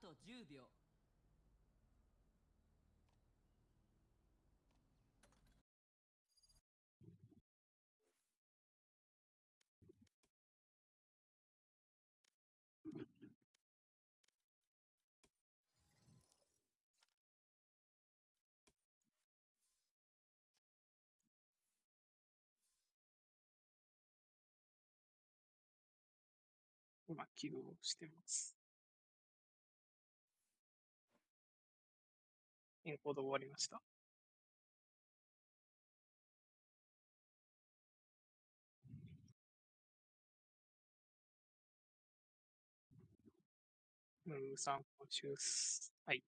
と10秒今起動してます。エンコード終わりました。ムームさん、今週す。はい。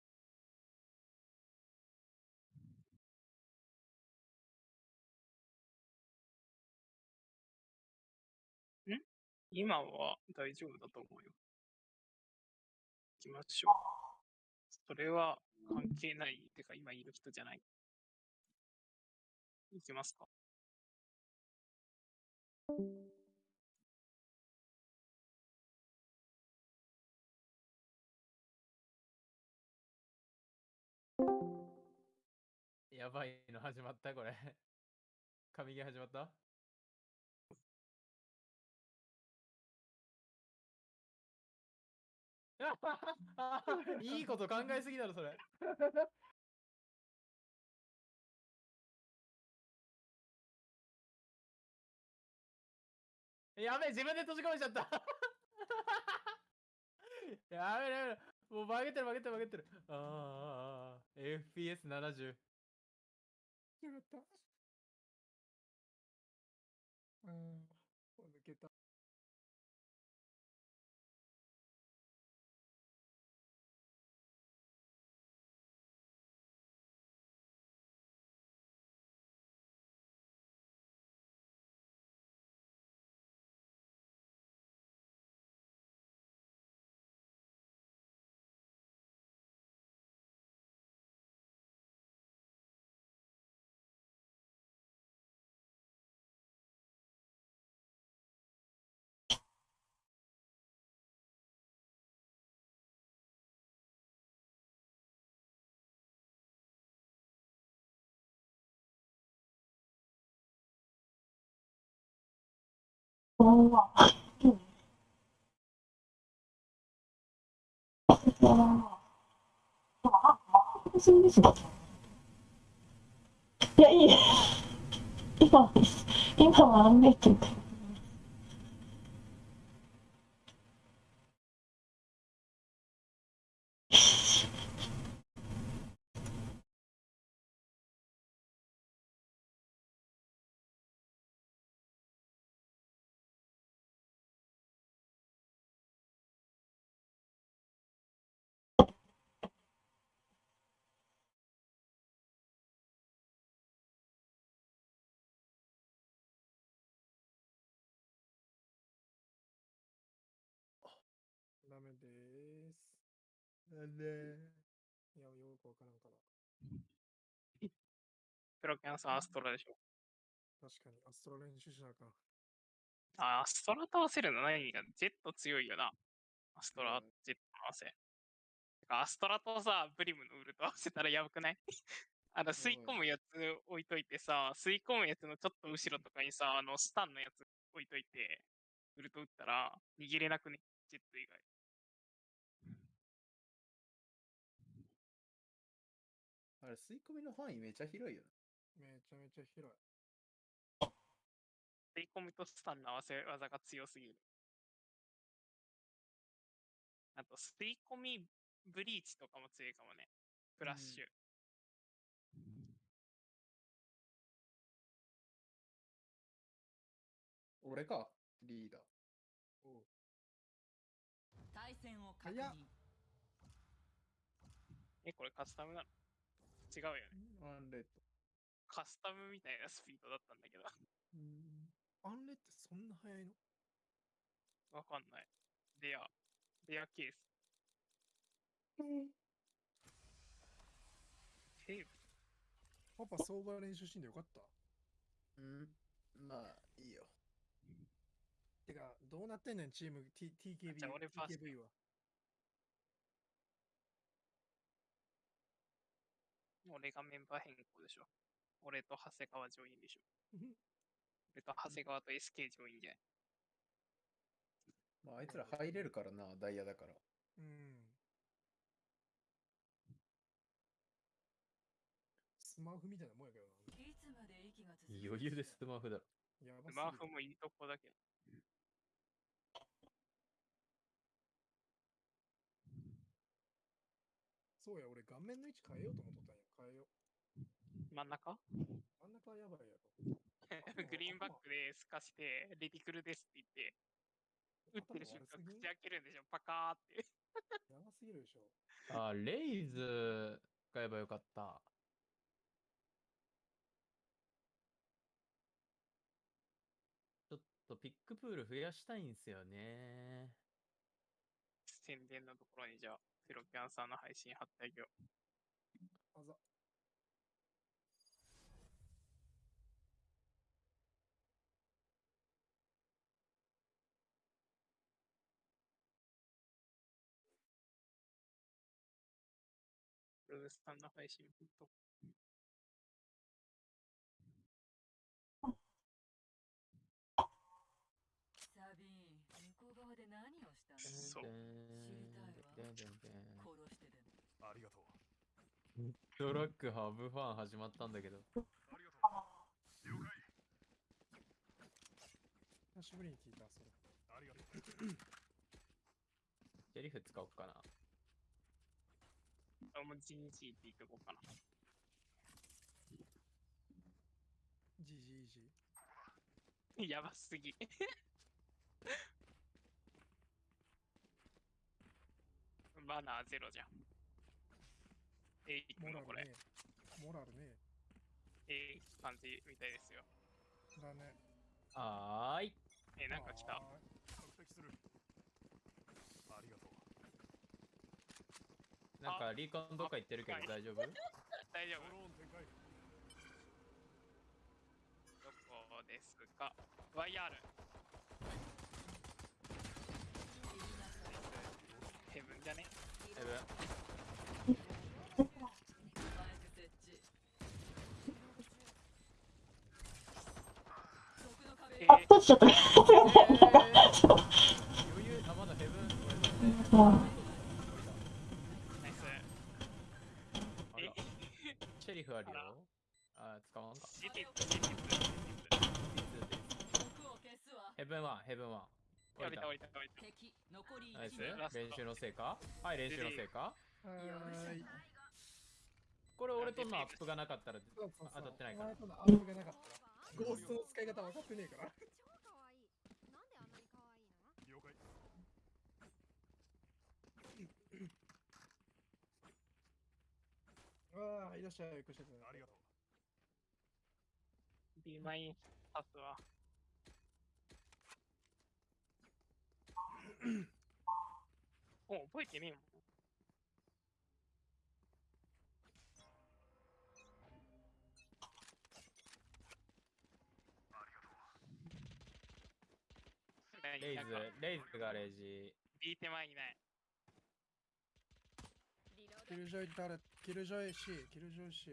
ん？今は大丈夫だと思うよ。行きましょう。それは関係ない。てか、今いる人じゃない。行きますか。やばいの始まったこれ。神ゲー始まった？いいこと考えすぎだろ、それ。やべえ、自分で閉じ込めちゃった。やべえやべえ。もう曲げてる曲げてる曲げてる。あーあーあーあー FPS70。よかった。うん、抜けた。いや、いい。今、今はアンメイト。ダメです。なんでいや、よくわからんから。プロキャンさん、アストラでしょ。確かに、アストラ練習しなあかん。あ、アストラと合わせるの何がジェット強いよな。アストラうん、ジェットの合わせ。てかアストラとさ、ブリムのウルト合わせたらやばくない？あの、吸い込むやつ置いといてさ、吸い込むやつのちょっと後ろとかにさ、あの、スタンのやつ置いといて、ウルト打ったら逃げれなくね、ジェット以外。あれ、吸い込みの範囲めちゃ広いよめちゃめちゃ広い。吸い込みとスタンの合わせ技が強すぎる。あと、吸い込みブリーチとかも強いかもね。フラッシュ。俺か、リーダー。おう対戦を確認え、これカスタムなの？違うよね。ワンレッカスタムみたいなスピードだったんだけど。アンレってそんな速いの？わかんない。レア。レアケース。テープパパ、相場練習しんでよかった。ド。うん。まあ、いいよ。てか、どうなってんねん、チーム T TKB じゃあ俺パス TKV は。俺がメンバー変更でしょ。俺と長谷川上院でしょ。俺と長谷川と SK 上院じゃない。まあ、あいつら入れるからな、ダイヤだから。うん。スマホみたいなもんやけどな。いつまで息が続く余裕でスマホだろ。やばすぎるマーフもいいとこだけど。そうや、俺顔面の位置変えようと思っとったんや。変えよ真ん中？う。真ん中はやばいやろ。グリーンバックで透かして、レディクルですって言って、打ってる瞬間、口開けるんでしょ、パカーって。やばすぎるでしょ。あ、レイズ買えばよかった。ちょっとピックプール増やしたいんすよね。宣伝のところにじゃあ、フロキャンさんの配信貼ってあげよう。あざ。ブルースさんの配信貼っとサビン向こう側で何をしたのそう殺してでもありがとう。ドラッグハブファン始まったんだけど。ありがとう。了解。久しぶりに聞いた、それ。ありがとう。シェリフ使おうかな。う。あ、もう GG って言っとこうかな。ジージージー。やばすぎ。マナーゼロじゃん。えいくモラのこれ。ルね。モラルね。えい感じみたいですよ。だね。はーい。えなんか来た？は完璧する。ありがとう。なんかリーコンどっか行ってるけどはい大丈夫？大丈夫。どこですか ?YR。ヘブンじゃね？エブン。マイク設置毒の壁えあ、閉じちゃった。余裕、あ、まだヘブン。うんナイス。えあら、シェリフあるよ。あ、使わんか。ヘブンワン、ヘブンワン。ツ。降りた降りた降りた。敵残りナイス1名ラスト練習の成果は。い、練習の成果い。これ俺とのアップがなかったら当たってないからゴーストの使い方分かってねえから。超可愛いなんであんなに可愛いの了解。ああ、いらっしゃい、こしゃありがとう。B マインパスは。お、覚えてねえもん。レイズレイズがレジ。B 手前にない。キルジョイ誰キルジョイ C、キルジョイ C。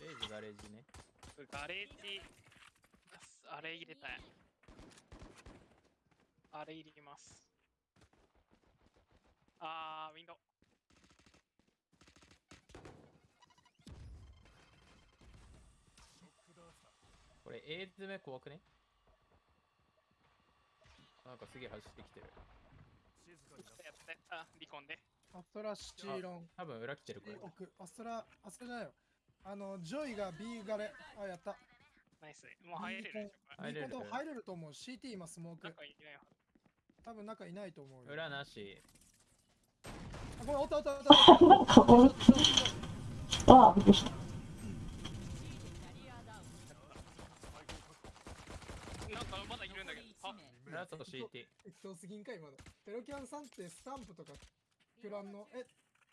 レイズがレジね。ガレージ、あれ入れたい。あれ入れます。あー、ウィンドウ。これ A 詰め怖くね？なんかすげえ走ってきてる。静かになってやって、あ、リコンで。アストラシチーロン。多分裏来てるこれ。奥。アストラ、アストラじゃないよ。あの、ジョイが B ガレ。あ、やった。ナイス。もう入れるでしょ、これ。と入れると思う。CT 今スモークなん。かいないはず。多分中いないと思うよ。裏なし。あ、これ、おったおったおったあ、びっくりした。キャリアダウンなんかまだいるんだけど。あ、ラスト CT。適当すぎんか今の。ペロキャンさんってスタンプとかプランの、え、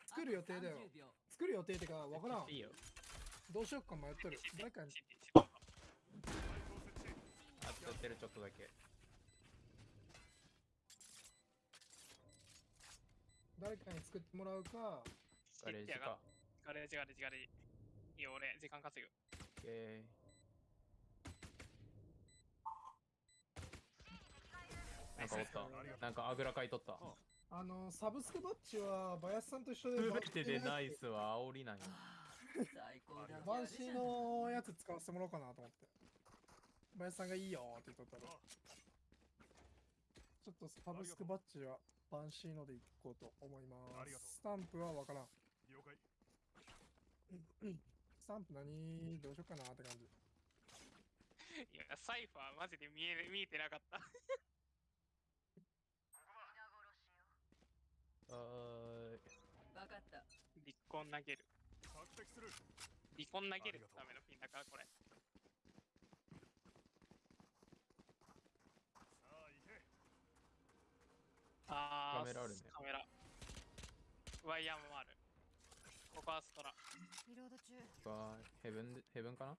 作る予定だよ。30秒作る予定ってかわからん。いいよ。どうしよっか迷ってる。誰かに、あとってるちょっとだけ。誰かに作ってもらうか、ガレージか。ガレージガレージガレージ。いいよ、俺、時間稼ぐ。オッケーなんかおったなんかあぐらかいとったあの、サブスクバッジは、バヤスさんと一緒で、全てでナイスは煽りなんや最高だ バンシーのやつ使わせてもらおうかなと思って。バヤスさんがいいよって言っとったら。ちょっとサブスクバッジはバンシーのでいこうと思いまありがとうす。スタンプはわからん。了解スタンプ何？どうしようかなって感じ。いや、サイファーマジで見え見えてなかった。あーわかったリコン投げる。索敵するリコン投げるためのピンだから、これ。さあ行けあー、カメラあるねカメラ。ワイヤーもある。ここはストラ。リロード中わーヘブンでヘブンかな？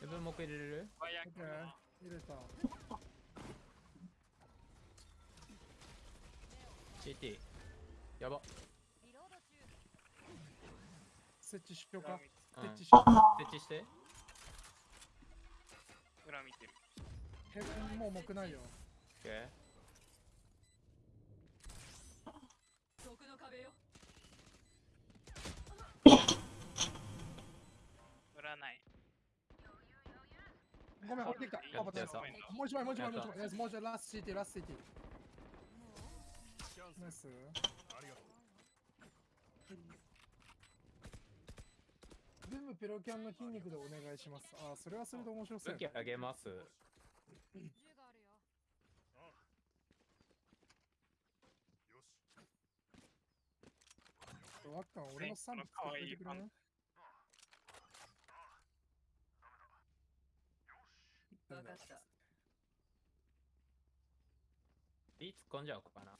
ヘブンもう一回入れれる？ワイヤー入れた。CT やば設置しようか。うん設置しよう。設置して裏見てる。ヘブンも重くないよ。オッケー毒の壁よ裏ない。ごめん、降りてきた。やったパパやったもう一枚、もう一枚、もう一枚。もう一枚、ラスト CT、ラスト CT。ナイス。ありがとう全部ペロキャンの筋肉でお願いします。あー、それはそれで面白そう。武器あげます銃があるよああよしワッカン、俺のスタンプ使ってくれね。わかったい突っ込んじゃおうかな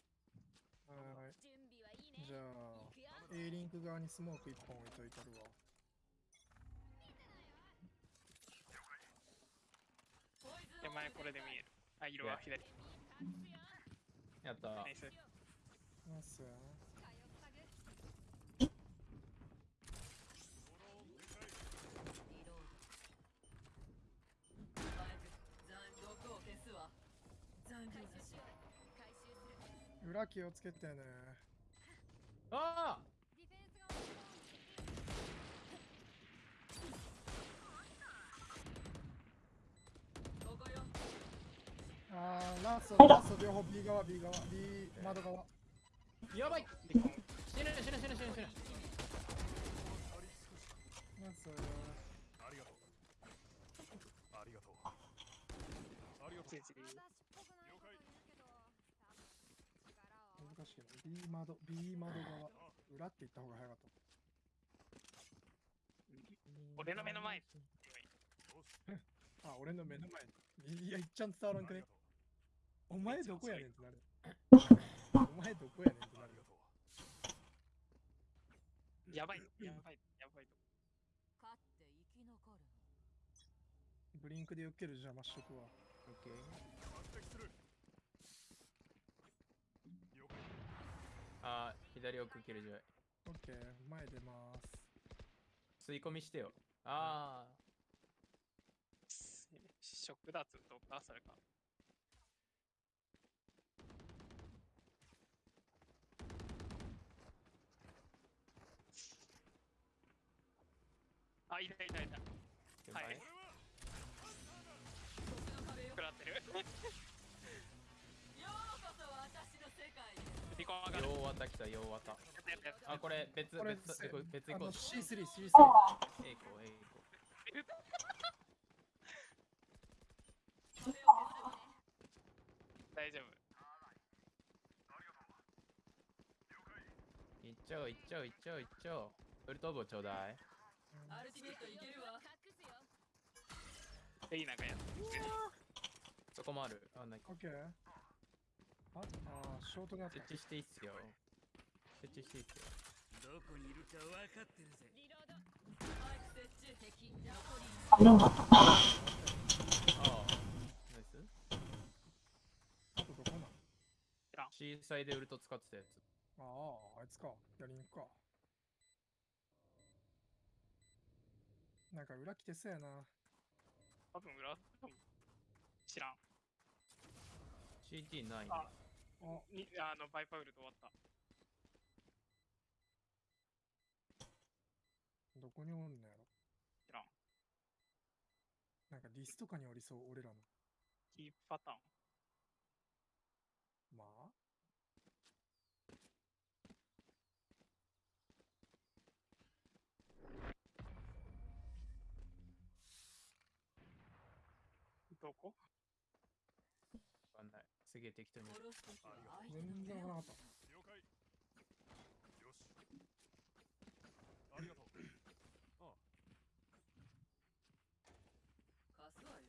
はい。準備はいいねじゃあ A リンク側にスモーク1本置いといたるわ。手前これで見える。あ、色は左。やったナイス。ナイス。通ったぐリロードバイク残毒を消すわ残留さし回収する裏気をつけてね。あディフェンスが終わっここよあー、ラスト、ラスト両方 B 側、B 側、B 窓側。ーやばい。死ぬ死ぬ死ぬ死ぬ死ぬナイス。ありがとうありがとうありがとうチェンジ私っぽくないこと言うけど多分力を難しいな。B 窓、B 窓側。裏って言った方が早かった。俺の目の前に。あ、俺の目の前に。いや、いっちゃん伝わらんくね？お前どこやねんってなる。お前どこやねんってなるあり。がとうやばい、やばい、やばいと。勝って生き残るブリンクでよける邪魔しとくわ。オッケー索敵する了解あー左奥キルジョイオッケー、前出ます。吸い込みしてよあショックダーツとか、それか。あ、いたいたいた。ーはい。食らってる。へリコン上がる。ようわた来たようわたあこれ別これ別別行こう C3、C3。えいこうえいこ壁を消す大丈夫。ういっちゃおういっちゃおういっちゃおういっちゃおうウルトボちょうだいアルティメットいけるわ隠すよレイナがや。そこもあるあないオッケー。あ、あー、ショートがあった設。置していいっすよ設置していいっすよどこにいるか分かってるぜリロードマイク設置敵残りああナイスあとどこなん C サイでウルト使ってたやつああ、あいつか。やりに行くか。なんか裏来てそうやな。多分裏、知らん。CT ないね。ああ、にあの、バイパウルと終わった。どこにおんのやろ？知らん。なんかディスとかにおりそう、俺らの。キープパターン。まあ？どこ？げえ適当に。全然わからなかった。了解よしありがとうあ貸すわよ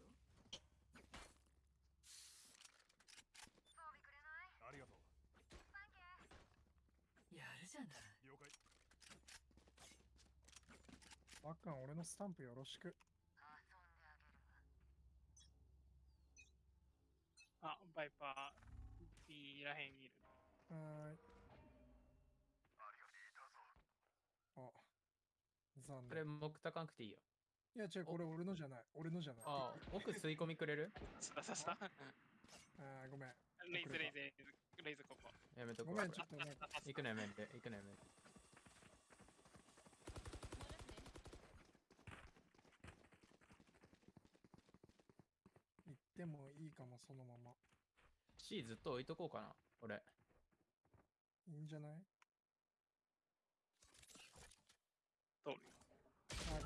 ありがとうやるじゃない了解わっかん、俺のスタンプよろしく。あ、バイパー、B らへんにいる。はーい。あ、残これ、念。木高くていいよ。いや、違う、これ俺のじゃない。俺のじゃない。ああ、奥吸い込みくれる？さささ。あーごめん。レイズ、レイズ、レイズ、レイズここ。やめとこう。ごめん、ちょっとなんか。行くのやめて、行くのやめて。てもいいかも、そのまま。C ずっと置いとこうかな、俺。いいんじゃない？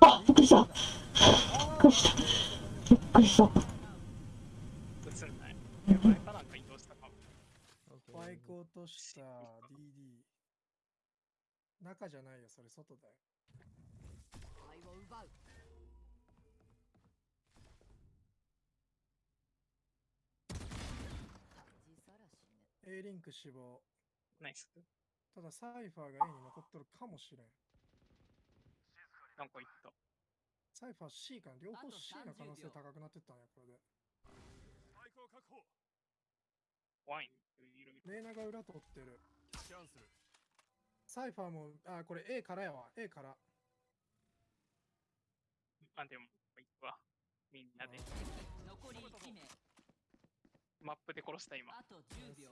あびっくりしたびっくりした。びっくりした。か移動したかも。バイク落とした DD。中じゃないよ、それ外だよ。愛を奪う恥さらしね A リンク死亡。ナイス。ただサイファーが A に残っとるかもしれん。なんか言った。サイファー C かな？両方 C の可能性30秒高くなってったんや、これで。ワインいろいろ。レーナが裏取ってる。キャンセルサイファーも、あ、これ A からやわ。A から。あ、でも、いくわ。みんなで。残り1名マップで殺した今。あと10秒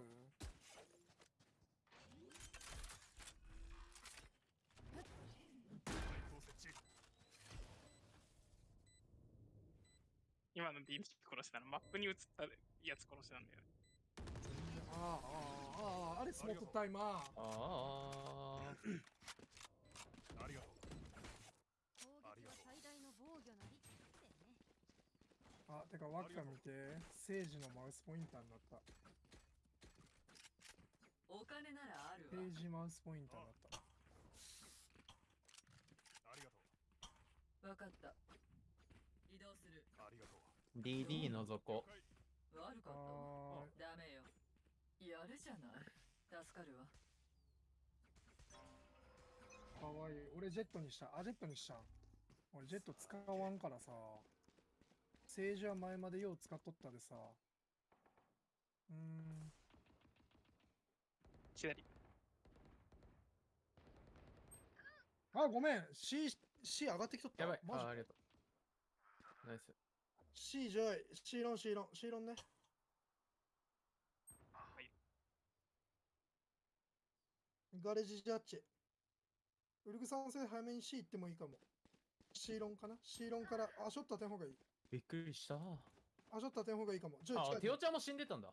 今の B 殺したのマップに映ったやつ殺したんだよね。ああ、ああ、ああ、あれスモークタイマー。ああ。ありがとう攻撃は最大の防御なりってねあ、てか、ワッカ見て。セージのマウスポインターになった。お金ならあるペわージマウスポインターになった。ありがとうわかった移動するありがとう DD の底。悪かったダメよやるじゃない助かるわー、かわいい。俺ジェットにした。あ、ジェットにしたん。俺ジェット使わんからさ。セージは前までよう使っとったでさ。うーん。左。あ、ごめん。C、C 上がってきとった。やばい。マジあありがとう。ナイス。C じゃい。C ロン、C ロン、C ロンね。はい。ガレージジャッジ。ウルグさん性早めに C 行ってもいいかも。C ロンかな ?C ロンから、あ、ショット当てん方がいい。びっくりした。あ、ショット当てん方がいいかも。じゃあ、テオちゃんも死んでたんだ。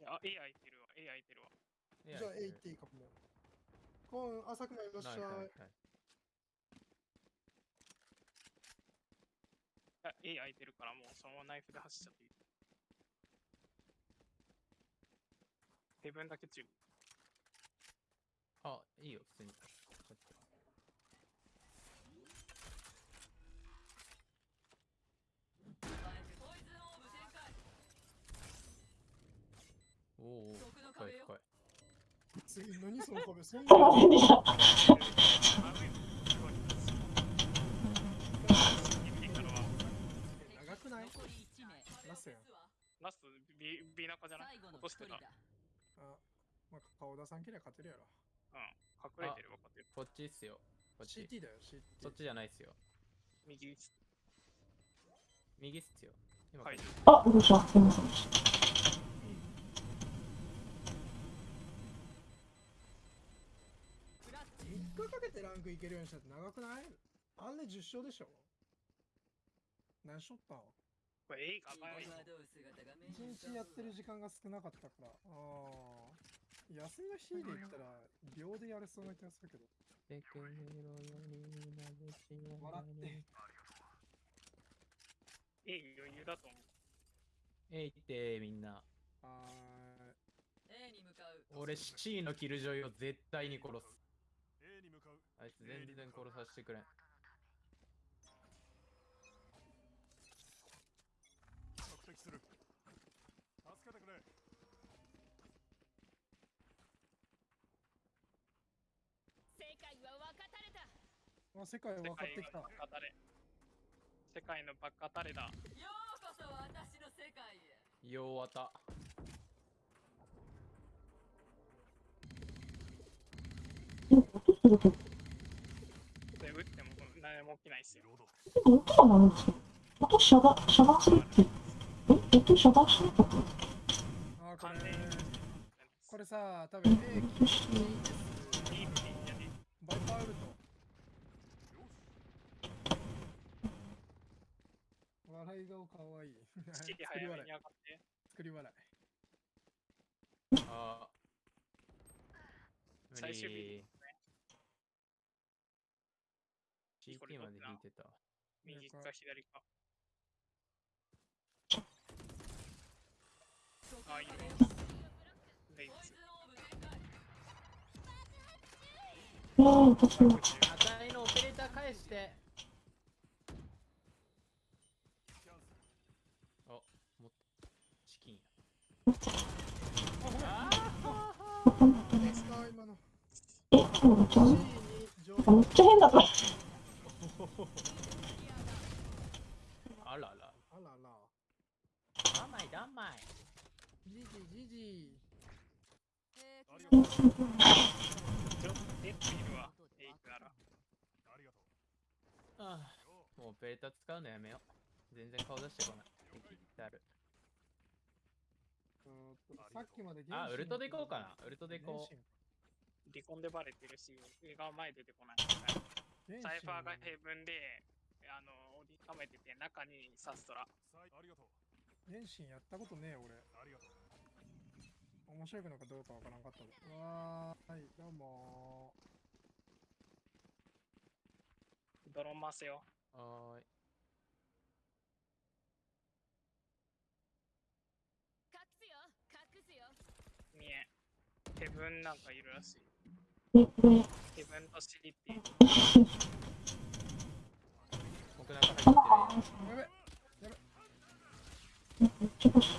いや、A 空いてるわ。A 空いてるわ。じじゃあ A 行っていいかも。コーン、浅くまいらっしゃい。ない A 空いてるからもうそのままナイフで走っちゃっていい。ヘブンだけ中。あ、いいよ、普通に。ちょっとあえてポイズンオーブ展開おお、深い深い。次、何その壁？そんなませんでした。長くない？残り1名ラスやんラスト、ビビナカじゃない？落としてた。あ、まあ、顔出さんけりゃ勝てるやろ。うん。隠れてる分かってる。こっちっすよ。こっち。CT だよ、CT。そっちじゃないっすよ。右。右っすよ。今はい。あ、どうした？すみませんかけてランクいけるようにしたって長くない？あんね10勝でしょ？何しょった？んこれ映画が際どい姿が目一に日やってる時間が少なかったから。ああ。休みの日で言ったら、秒でやれそうな気がするけど。笑って。ええ余裕だと思う。えいってみんな。あ A に向かう俺 C のキルジョイを絶対に殺す。あいつ全然殺させてくれん。索敵する助けてくれ世界は分かたれたーあ、世界分かってきた。世界のバカタレ。世界のバカタレだ。ようこそ私の世界へようわた。起きないですよ。でも起きたのに、音遮断、遮断するって。え、音遮断しなかったあ、これ、これさ、多分 A、作り笑い。作り笑い。ああ。最終日。CT まで引いてた。右か左か。あ、いいね。レイも。赤いのオペレーター返して。あ、もっと。チキンや。あい。でっちゃ変だった。あらら。あらら。甘いだ甘い。じじじじ。えーありがとうちょっと出ているわ。エイクなら。ありがとあうよーもうオペレーター使うのやめよう。全然顔出してこない。敵ってある。さっきまであ、ウルトで行こうかな。ウルトで行こう。離婚でバレてるし、上が前出てこない。サイファーがヘブンで、あの、折りためてて、中にサストラ。ありがとう原神やったことねえ俺。ありがとう面白いのかどうかわからんかったで。わーい、どうもドロン回せよ。はーい。隠すよ隠すよ見え。ヘブンなんかいるらしい。ヘブンとシリっていう。僕なんか入って。やべめっちゃ欲しい。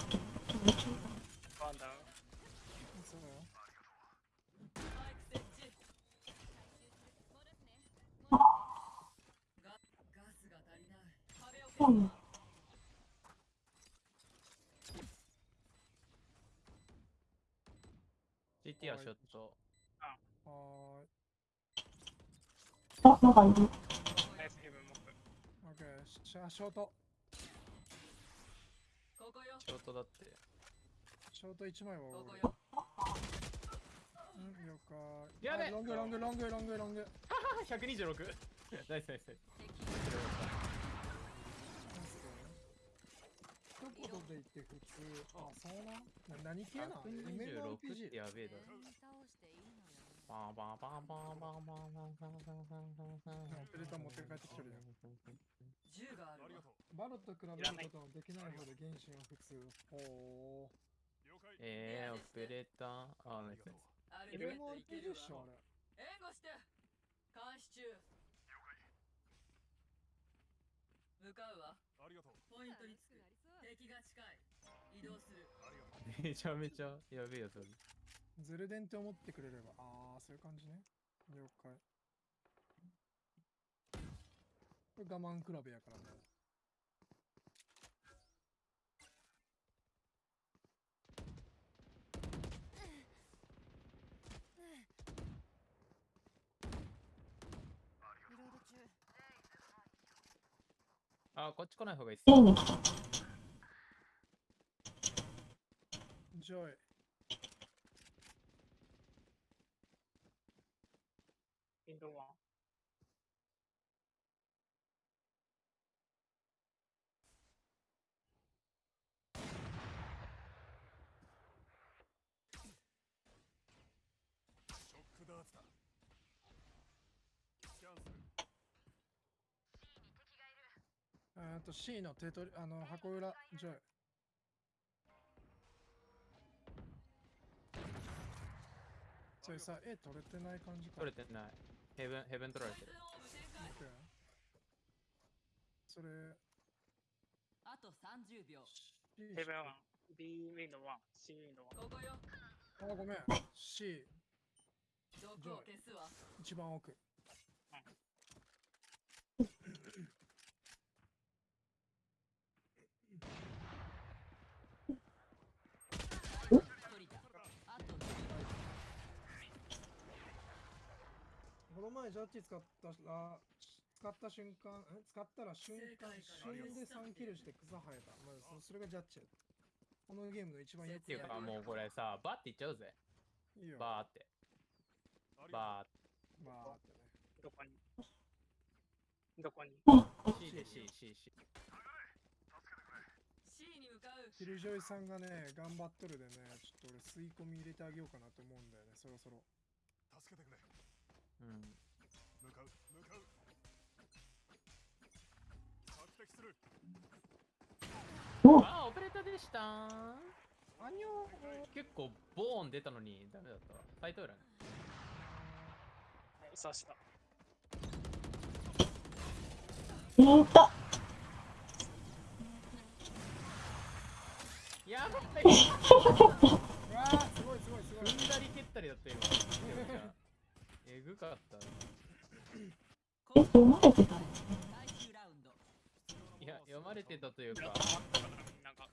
ワンダウン。そうマイク設置戻すねガガスが足りない GT はショット。はーい。あ、なんかいる。ナイスヘブンモップ。オッケー、ショート。ここよショットだって。ショート1枚はここ俺。ようん、了解。やべあロングロングロングロングロング。あ、126! ナイスナイスナイス。一言で言って普通。あ、そうなん？な何系なの？126 ?MMORPG ってやべえだろ。バンバンバンバンバンバンバンバンバンバンバンバンバンオペレーター持って帰ってきてるやん。銃があるバロと比べることのできないほど原神は普通。おー。了解えー、オペレーター。あ、ナイスナイス。ある程度いけ MMORPG るっしょ、あわれ。援護して監視中向かうわありがとうポイントにつく敵が近い移動するめちゃめちゃやべえやつ。ズルデンって思ってくれれば。あー、そういう感じね。了解。これ我慢比べやから。ね。あ、こっち来ない方がいいっす。ョックダーツだスキャンするえーっと C の手取り、あの、箱裏、ジョイ。それさ、A 取れてない感じか。取れてない。ヘブン、ヘブン取られてる。それ、あと30秒ヘブンワン。B ウィンドワン。C ウィンドワン。ここよあ、ごめん。C、毒を消すわ一番奥。一人だあとこの前ジャッジ使ったら、使った瞬間、ん使ったら瞬間、瞬で3キルして草生えた。まあ、そそれがジャッジ。このゲームの一番よくっていうか、もうこれさ、バーっていっちゃうぜ。いいよ。バーって。バーって。まあ、ってね。どこに？どこに？C で C、C、C。C に向かうキルジョイさんがね、頑張っとるでね、ちょっと俺吸い込み入れてあげようかなと思うんだよね、そろそろ。助けてくれうん。向かう向かう発敵するあー、オペレーターでしたあにょ結構ボーン出たのにダメだったわ。サイト裏ね。刺した。いた。やばい すごいすごいすごい踏んだり蹴ったりだった今。えぐかった。え、読まれてたいや、読まれてたというか、だからみんなが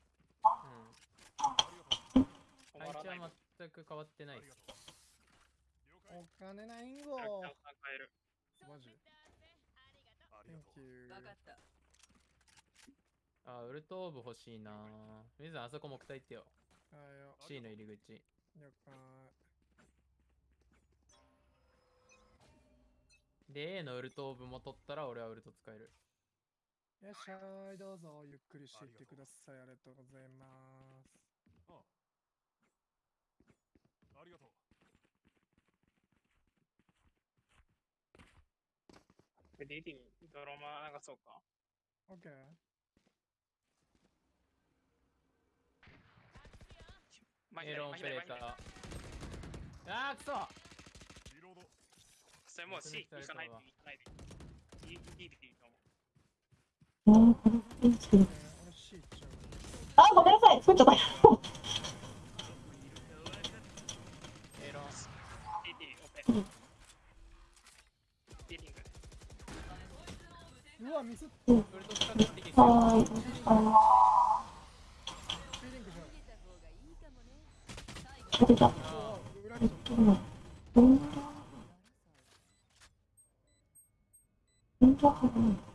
うん。配置は全く変わってないお金ないんご。マジありが Thank とう you 分かったあー、ウルトオーブ欲しいなー。水野あそこ木体ってよ。はいよ C の入り口。了解で、A のウルトオーブも取ったら俺はウルト使える。いらっしゃいどうぞゆっくりしていってくださいありがとうございますありがとうで、リリー、ドロマ流そうか。OK まエロンオペレーター。ー。あー、くそそれもう C 行かないで、行かないで。いあ、ごめんなさい。作っちゃった。うい。出てた。うん。うん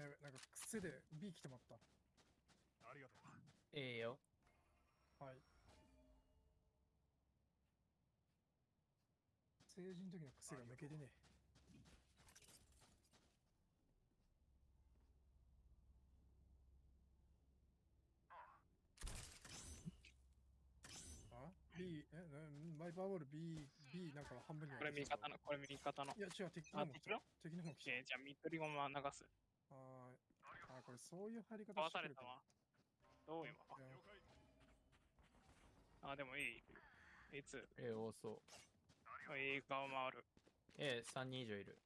やべなんか癖で B 来てまった。ありがとうええよ。はい。成人の時の癖が抜けてねあ ?B、え、なバイパーボール B、B なんか半分にこれ味方の、これ味方の。いや違う、敵あの方来た敵の敵の方来た、じゃあミッドリゴマ流す。はーい。あ、これそういう入り方してるかされたわ。どう今あ、でもいい。いつ A 多そう。A 側回る。A、3人以上いる。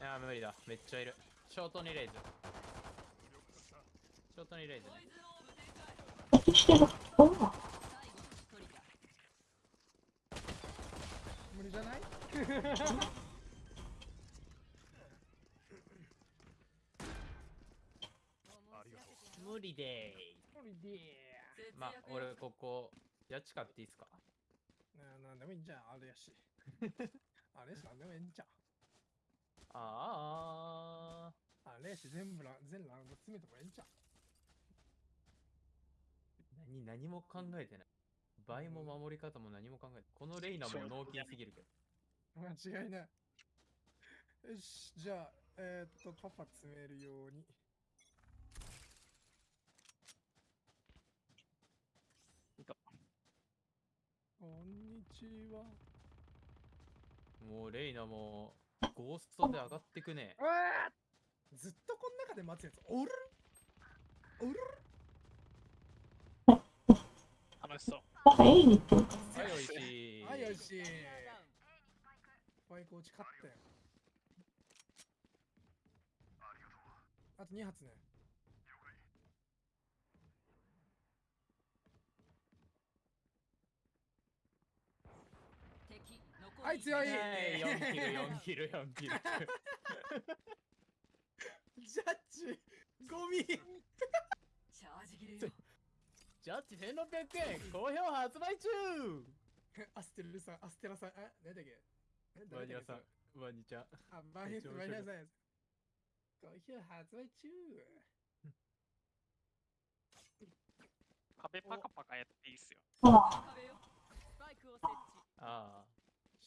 いや、無理だ。めっちゃいる。ショートにレイズ。ショートにレイズ。ポイズンオーブ展開敵してる。おう最後の一人だ無理じゃない？ありがと無理で無理でーまあ、俺ここ、ジャッジ買っていいっすか？ーななんでもいいんじゃん、あれやし。あれやし、なんでもいいんじゃん。あああれし、全部ラ全ラウンド詰めてもいいんじゃん。ー。何、何も考えてない。倍も守り方も何も考えてこのレイナも脳筋すぎるけど。間違いない。よし、じゃあ、えー、っと、パパ詰めるように。いたこんにちは。もうレイナも、ゴーストで上がってくね。ずっとこの中で待つやつおるおる。楽しそう。はい、おい。しい。はい、よし。ファイコーチ勝ったよ。あと2発ね。敵残りはい強いはい、4キル、4キル、4キル。ジャッジゴミチャージ切れよジャッジ1600円、好評発売中アステルさん、アステラさん、あ、何だっけ？えバニラさん誰だっけ、ワニちゃん。あ、バニめっちゃ面白いバニラさん。好評発売中壁パカパカやっていいっすよ。ああ。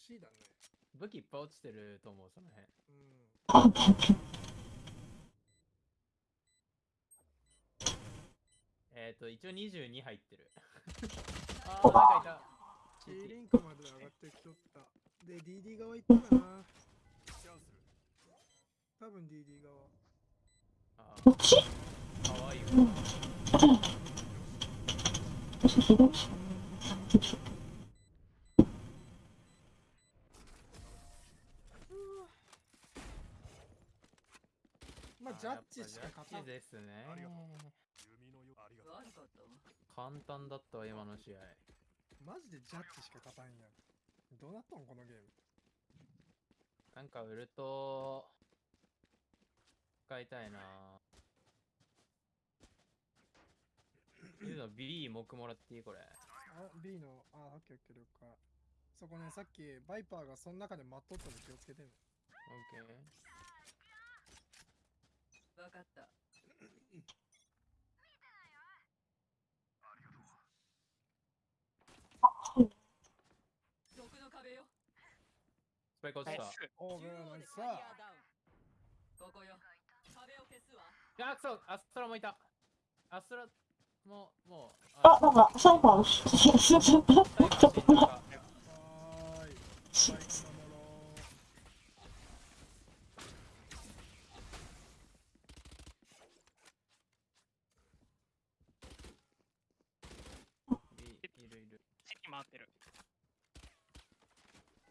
C だね。武器いっぱい落ちてると思う、その辺。うん。えっ、ー、と、一応22入ってる。あー、なんかいた。C リンクまで上がってきとった。で、DD 側行ったかな。多分 DD 側。あこっち？ー、かわいいわ。私左しかない。まあ、ジャッジしか勝たん。ですねありがと弓のよありがとう悪かったわ簡単だったわ、今の試合。マジでジャッジしか勝たんやん。どうなったん？このゲーム。なんかウルト、使いたいないうの B 木もらっていい？これ。あ、B の、あ、オッケーオッケー了解。そこね、さっきバイパーがその中で待っとったので気をつけてね。オッケー。分かった。毒の壁よ。スパイク落ちた。ナイスオー中央ブンここよ。壁を消すわ。あ、くそアストラもいた。アストラも、もう、あ、なんか、サイファー、すすすすちょっと待って。はーい。バイク守ろいるいる。チキ回ってる。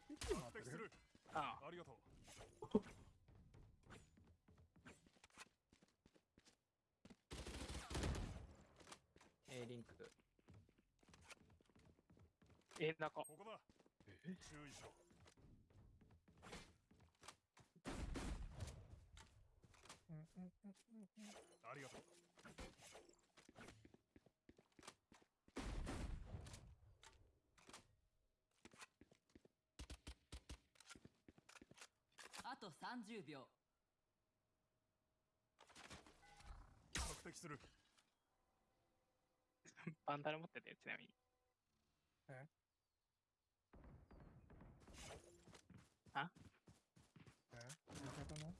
う。息待ってる敵するあ。あありがとう。A リンク。え、なんか、ここだ。注意しろ。ありがとうと30秒。索敵する。バンダル持ってたよ、ちなみに。え？味方の？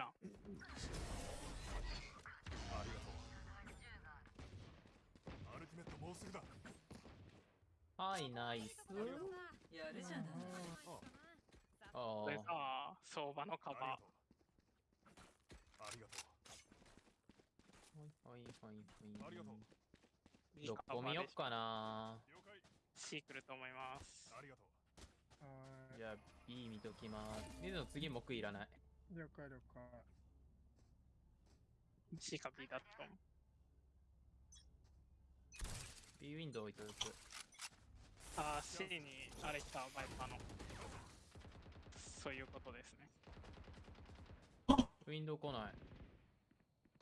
ありがとう。アルティメットもうすぐだ。はい、ナイス。やるじゃない。あこれあ。さ、相場のカバありがとうありがとうはいはいはいはい。ありがとうどこ見よっかな。了解 C 来ると思います。ありがとうはじゃあ B 見ときます。水野次木いらない。い。了解了解。C か B だと思う。B ウィンドウ置いとく。あー、C にあれ来た、バイパーの。そういうことですね。ウィンドウ来ない。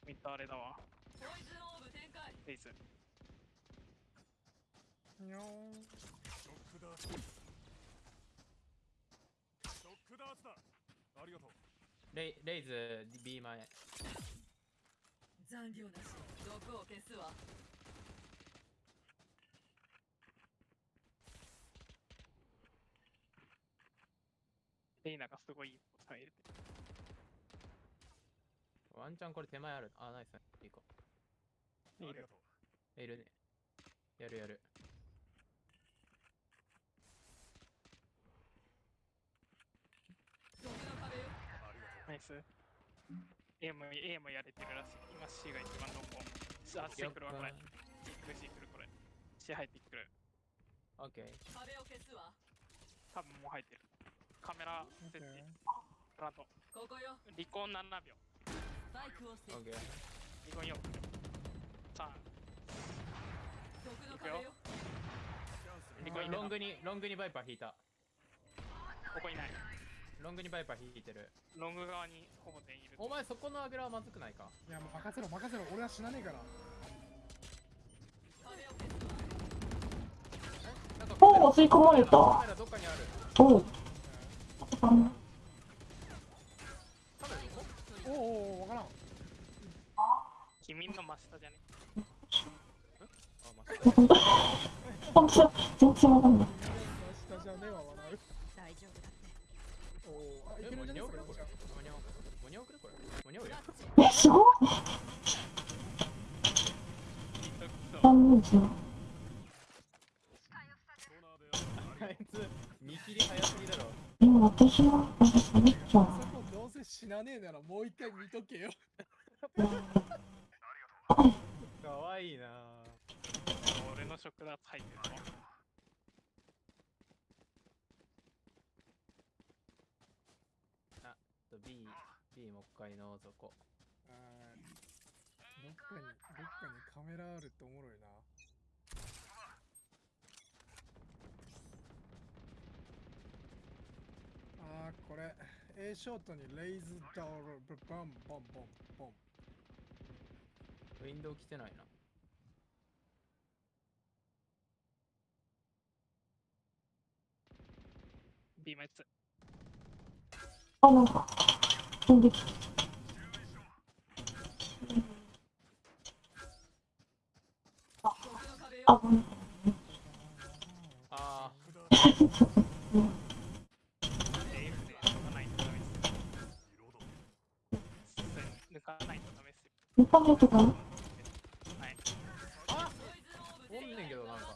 ミッドあれだわ。ポイズンオーブ展開レイズ。にょーん。ショックダーツショックダーツだありがとうレイレイズ B 前。残量なし毒を消すわレイナがすごいいいこと入れて。ワンチャンこれ手前ある。あ、ナイス。いいか。いいよありがとういるね。やるやる。ナイス。A も A もやれてるらしい。今 C が一番濃厚。あ、C 来るわ、これ。C 来る、C 来る、これ。C 入ってくる。オッケー。壁を消すわ多分もう入ってる。カメラ設置。プラント。ここよ離婚7秒。スパイクを設置オッケー。離婚4秒。3。毒の壁よ離婚4ロングに、ロングにバイパー引いた。ここいない。ロングにバイパー引いてる。ロング側にほぼ全員いる。お前そこのアグラはまずくないか？いやもう任せろ任せろ俺は死なねえから。壁を吸い込まれカた。おう。おおおおわからん。君の真下じゃね？あ、まあ、本当全然わかんない。下じゃね。大丈夫だっておおあこれ。え、すごい。私は、私喋っちゃうそこどうせ死なねえならもう一回見とけよ。かわいいな俺の食だと入ってるの？と B、B もう一回のぞこ。あーどっかにどっかにカメラあるっておもろいな。あーこれ A ショートにレイズダウルバンボンボンボンウィンドウ来てないな。B もやつ。あ、なんか、飛んできた。あ、ごめん。あ 見た目とか、はい。あおんねんけどなんか。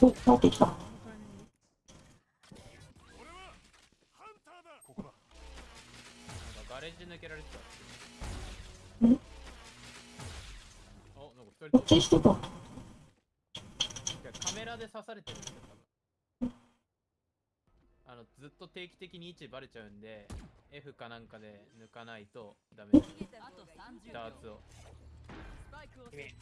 おおお帰ってきた。俺はハンターだここだなん？かガレージ抜けられてた。んお、なんか二人こっちしてた。カメラで刺されてるんですよ、多分。あの、ずっと定期的に位置バレちゃうんで、F かなんかで抜かないとダメです。ダーツを。君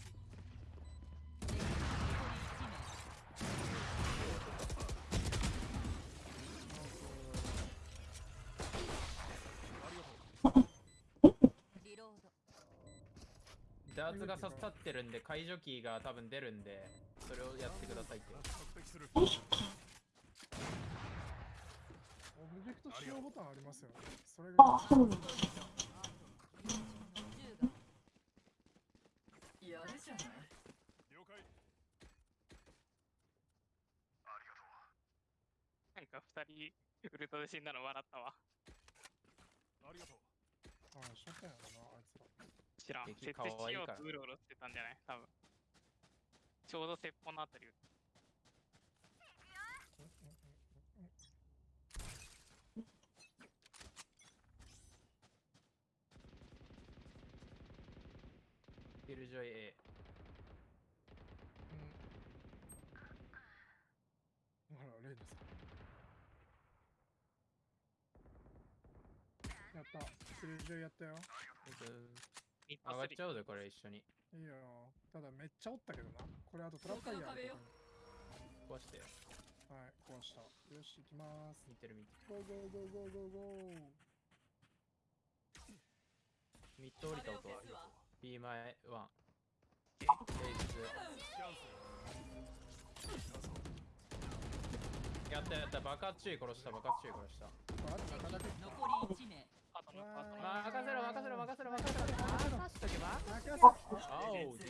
ダーツが刺さってるんで、解除キーが多分出るんで、それをやってくださいって。索敵するよいしょ。オブジェクト使用ボタンありますよね。それがあ、そうなんだ。やるじゃない了解なんか二人ウルトで死んだの笑ったわ。ありがとうあー、しょったんやろな、あいつら。知らん。敵設置しようとうろうろしてたんじゃない？多分。ちょうど鉄砲のあたり。キルジョイ A。うん。ほら、レイナさん。やった。スルージョイやったよ。一上がっ発ちゃうで、これ一緒に。いいよ。ただめっちゃおったけどな。これあとトラップファイヤーある壊してよ。にはい、壊した。よし、行きます。見てる見てる。ゴーゴーゴーゴーゴーゴー。ミッド降りた音は B 前1。レイズ。やった。やった、爆発注意殺した、爆発注意殺した。残り1名任せろ任せろ任せろ任せろ任せとけば任せあおす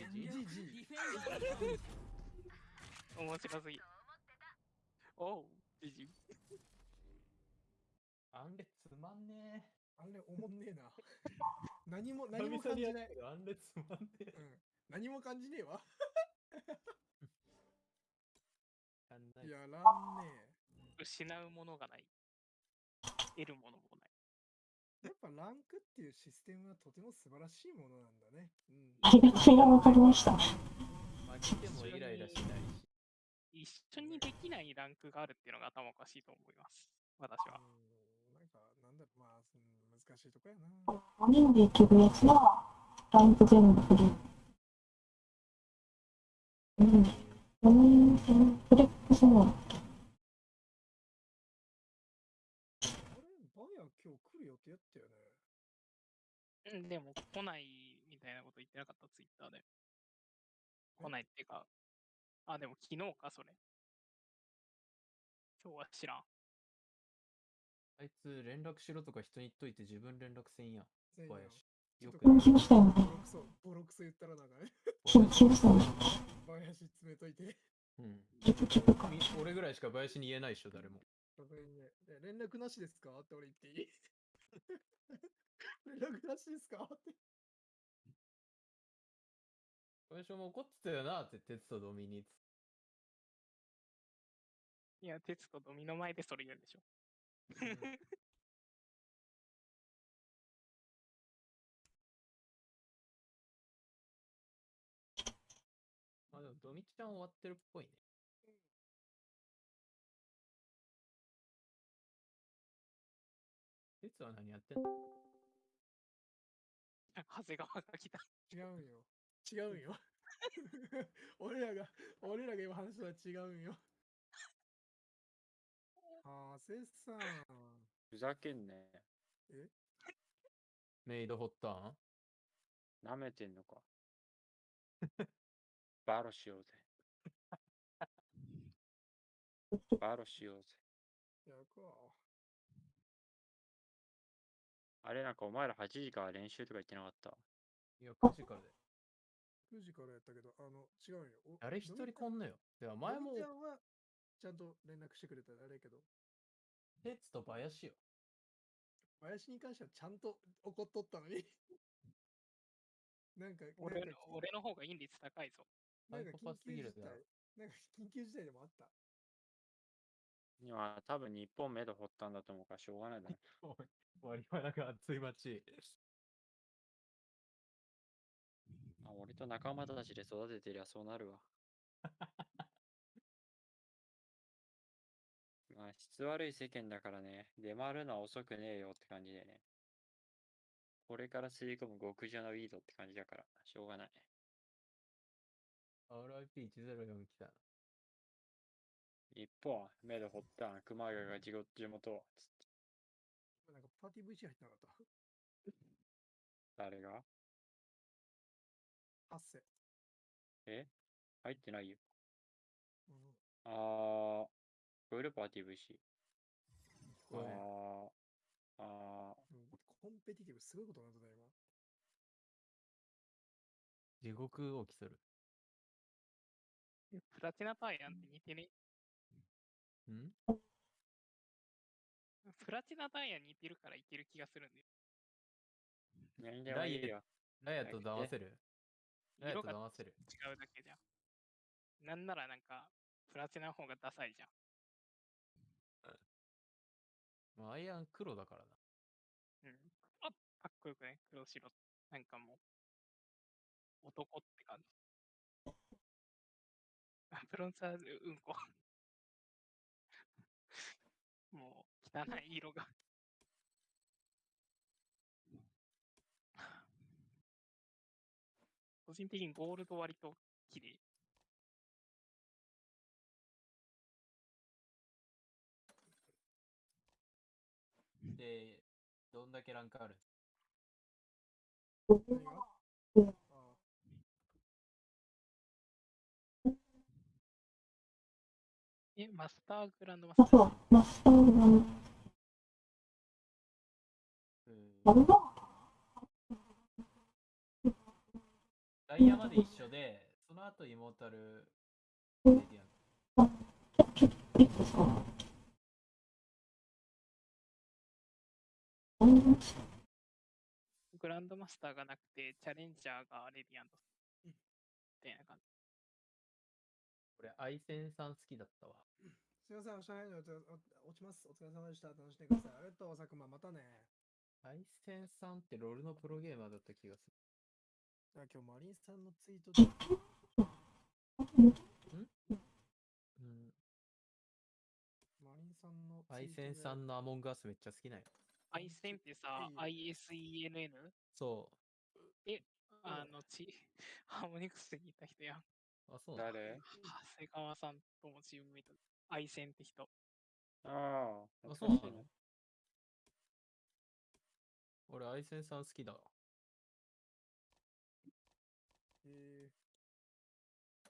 ぎ。おう、じじ。あんれつまんねあれ、おもんねえな。何も、え。何も感じない。あんれつまんねえ。うん。何も感じねえわ。やんないやらんね失うものがない。得るものもない。え。やっぱランクっていうシステムはとても素晴らしいものなんだね。うん。ありがとうがわかりました。負けてもイライラしないし。一緒にできないランクがあるっていうのが頭おかしいと思います。私は。うんなんか、なんだろう、まあ、うん難しいとこやな。5人でいけるやつは、ランク全部フル。うん。4人戦フレックスも、あれ、バヤ今日来る予定やったよね。うんでも来ないみたいなこと言ってなかった、ツイッターで。来ないっていうか、あ、でも昨日か、それ。今日は知らん。あいつ連絡しろとか人に言っといて自分連絡せんやん。小林。よく緊急したよね。ボロクソ、ボロクソ言ったらなんかね、緊急したよね。バヤシ詰めといて。うん。聞く聞くか。み俺ぐらいしか林に言えないっしょ、誰も。連絡なしですか？って俺言っていい？連絡なしですか？って。林も怒ってたよなって、鉄とドミニいや、鉄とドミの前でそれ言うんでしょ。あ、でもドミちゃん終わってるっぽいね。鉄は何やってんの？長谷川が来た。違うんよ。違うんよ。俺らが、俺らが今話したのは違うんよ。はせさん。ふざけんね。メイドホッターン舐めてんのか。バロしようぜ。バロしようぜ。やるか。あれなんかお前ら8時から練習とか言ってなかった？いや、9時からで。9時からやったけど、あの、違うんよ。お誰一人こんのよ。では前もちゃんと連絡してくれたらあれやけど、鉄と林よ。林に関してはちゃんと怒っとったのに。なんか、俺なんかの俺の方がイン率高いぞ。なんか緊急事態、なんか緊急事態でもあった。今多分日本目で掘ったんだと思うからしょうがないだろ。割はなんか熱い街。あ俺と仲間たちで育ててりゃそうなるわ。まあ質悪い世間だからね、出回るのは遅くねえよって感じでね。これから吸い込む極上のウィードって感じだから、しょうがない。RIP104 来たな。一方、目で掘った熊谷が地元地元つってなんかパーティー VC 入ってなかった？誰が？ハッセ。え？入ってないよ。うん、あー、聞こえるパーティー VC。これあー、あうんコンペティティブすごいことになってた今。地獄を競る。プラチナタイヤンって似てね？ん？プラチナタイヤ似てるからいける気がするんだよ。ー、何でもいいよ。ライアと騙せる？ライアと色が騙せる。違うだけじゃん。なんならなんか、プラチナの方がダサいじゃん。まあ、アイアン黒だからな。うん。あかっこよくね、黒白。なんかもう、男って感じ。あブロンザーズ、うんこ。もう、汚い色が。個人的にゴールド割と綺麗。で、どんだけランクある？え、マスターグランドマスあ、ターマスターグランうん。ド。ダイヤまで一緒で、その後イモータルレディアン。ちょ、ちょっと、いいですか？グランドマスターがなくて、チャレンジャーがレディアント。みたいな感じ。俺、アイセンさん好きだったわ。すいません、おしゃれに落ち落ちます。お疲れ様でした。楽しんでください。ありがとう、佐久間。またね。アイセンさんってロールのプロゲーマーだった気がすじゃあ今日マリンさんのツイートで、る。うん。マリンさんのアイセンさんのアモンガースめっちゃ好きなんよ。アイセンってさ、ISENN? そあの、ち、ハーモニクスで聞いた人やん。う。あ、そう誰？長谷川さんともチームメイトで。アイセンって人。ああ、あ、懐そうなの？俺、アイセンさん好きだわ。えー、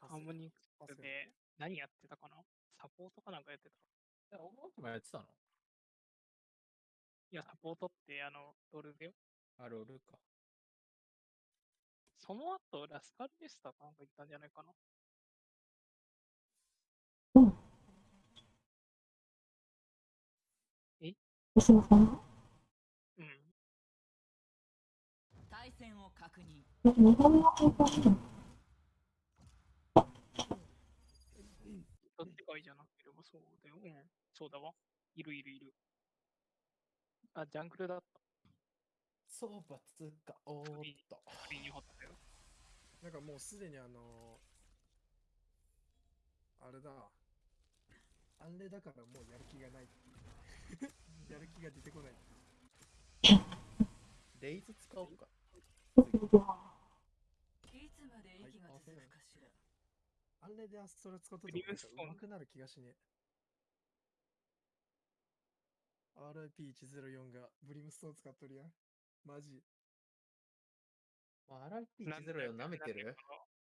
ハーモニクパススで何やってたかな？サポートかなんかやってた。え、オモートもやってたのいや、サポートってあの、ドルだよ。あ、ロールか。その後、ラスカルデスタかなんか行ったんじゃないかな。すいません。うん。対戦を確認え、二度目の転校してるどっちがいいじゃなければそうだよ。うん。そうだわ。いるいるいる。あ、ジャングルだった。そうばつか、おーっと。首に掘ったよ。なんかもうすでにあのあれだ。あれだからもうやる気がない。やる気が出てこない。レイズ使おうか。いつまで息が続くかしらあれでアストラ使っとブってもなんか上手くなる気がしねえ。RIP104 がブリムストーン使っとるやん。マジ。まあ、RIP104 舐めてる？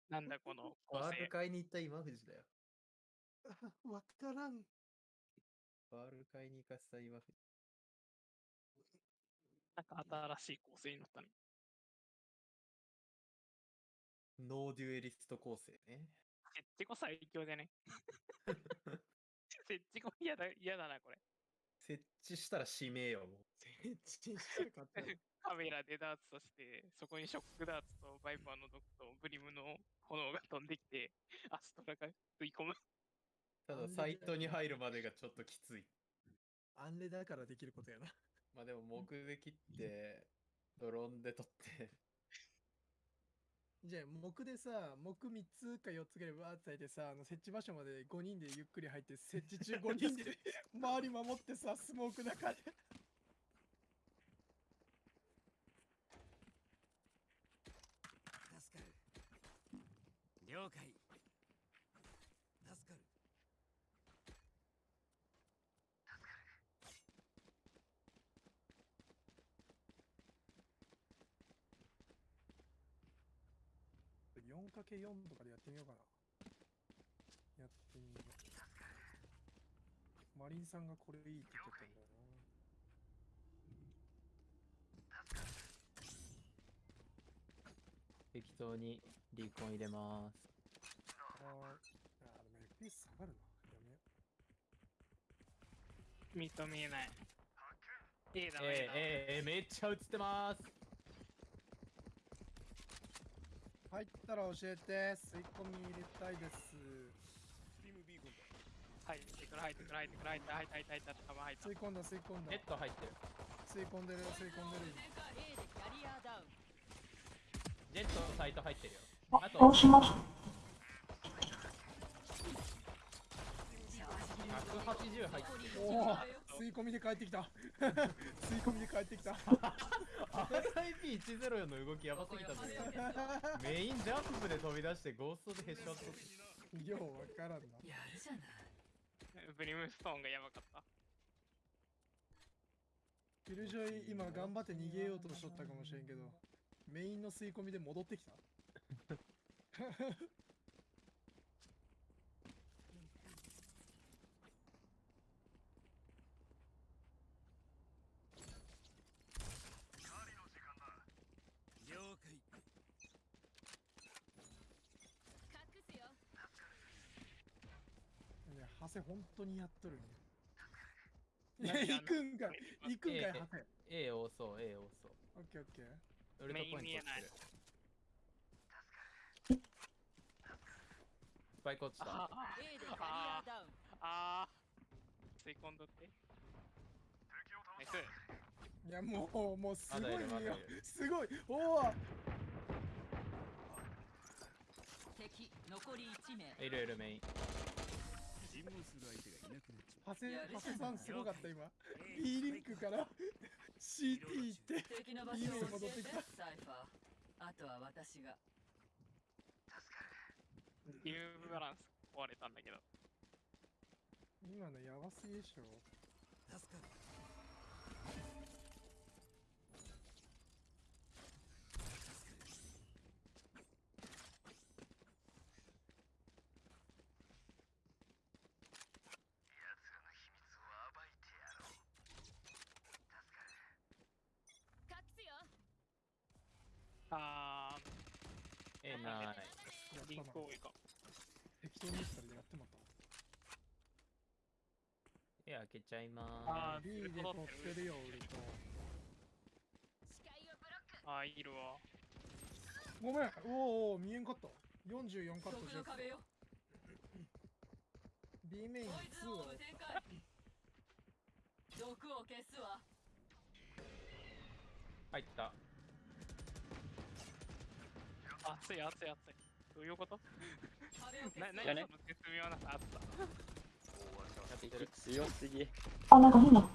なんだこの構成バール。買いに行った今藤だよ。わからん。バール買いに行かせた今藤。なんか新しい構成になったね。ノーデュエリスト構成ね。設置後最強じゃね？設置後嫌だ、嫌だな、これ。設置したら指名よ、もう。設置したら勝てる。カメラでダーツとして、そこにショックダーツとバイパーの毒とブリムの炎が飛んできて、アストラが食い込む。ただ、サイトに入るまでがちょっときつい。アンレだからできることやな。まあでも、木で切って、ドローンで取って、じゃあ、木でさ、木3つか4つぐらいわーって咲いてさ、あの設置場所まで5人でゆっくり入って、設置中5人で 周り守ってさ、スモーク中で。助かる了解助かる4かけ4とかでやってみようかな。やってみよう。マリンさんがこれいいって言ってたんだよ適当にリコン入れます。な。はーい。あ、でも FPS 下がるな。やめよ認めない。A だ、えー、A だ。えー、えー、めっちゃ映ってます。入ったら教えて。吸い込み入れたいです。スティムビーコンだ入ってくる入ってくる入ってくる入って入った入った入った多分入った。吸い込んだ吸い込んだ。ネット入ってる。吸い込んでる吸い込んでる。A でキャリアダウンジェットサイト入ってるよ。ああと倒しました。180入ってる。おお吸い込みで帰ってきた。吸い込みで帰ってきた。RIP104 の動きやばすぎたぜ。メインジャンプで飛び出してゴーストでヘッショット。ようわからんな。やるじゃないブリムストーンがやばかった。キルジョイ今頑張って逃げようとしとったかもしれんけどメインの吸い込みで戻ってきた了解隠すよいやハセ本当にやっとるん何やいや行くんかい。行くんかいええハセ A 多そう A 多そうオッケーオッケーウルトポイントメイン見えない落ちてるスパイク落ちたあ A でキャリアダウンあー吸い込んどってナイスいやもうもうすごいよるすごいおお敵残り1名いるいるメイン尋問する相手がいなくなっちまハセハセさんすごかった今。う B リンクから CT 行って敵の場所を戻ってきた。サイファー。あとは私が。ゲームバランス壊れたんだけど。今のやばすぎでしょ。助かる隠すよあえない。やーリンク多いか適当に言ったらやってまったえ開けちゃいまあー B で取ってるよウルト視界をブロック。あーいるわ。ごめん。おーおー見えんかった。44カット毒しての壁よ B メインこいつ2を毒を消すわ。入った熱い熱い熱い。どういうこと？何じゃあねその絶強すぎ。あ、なんか変な。アッ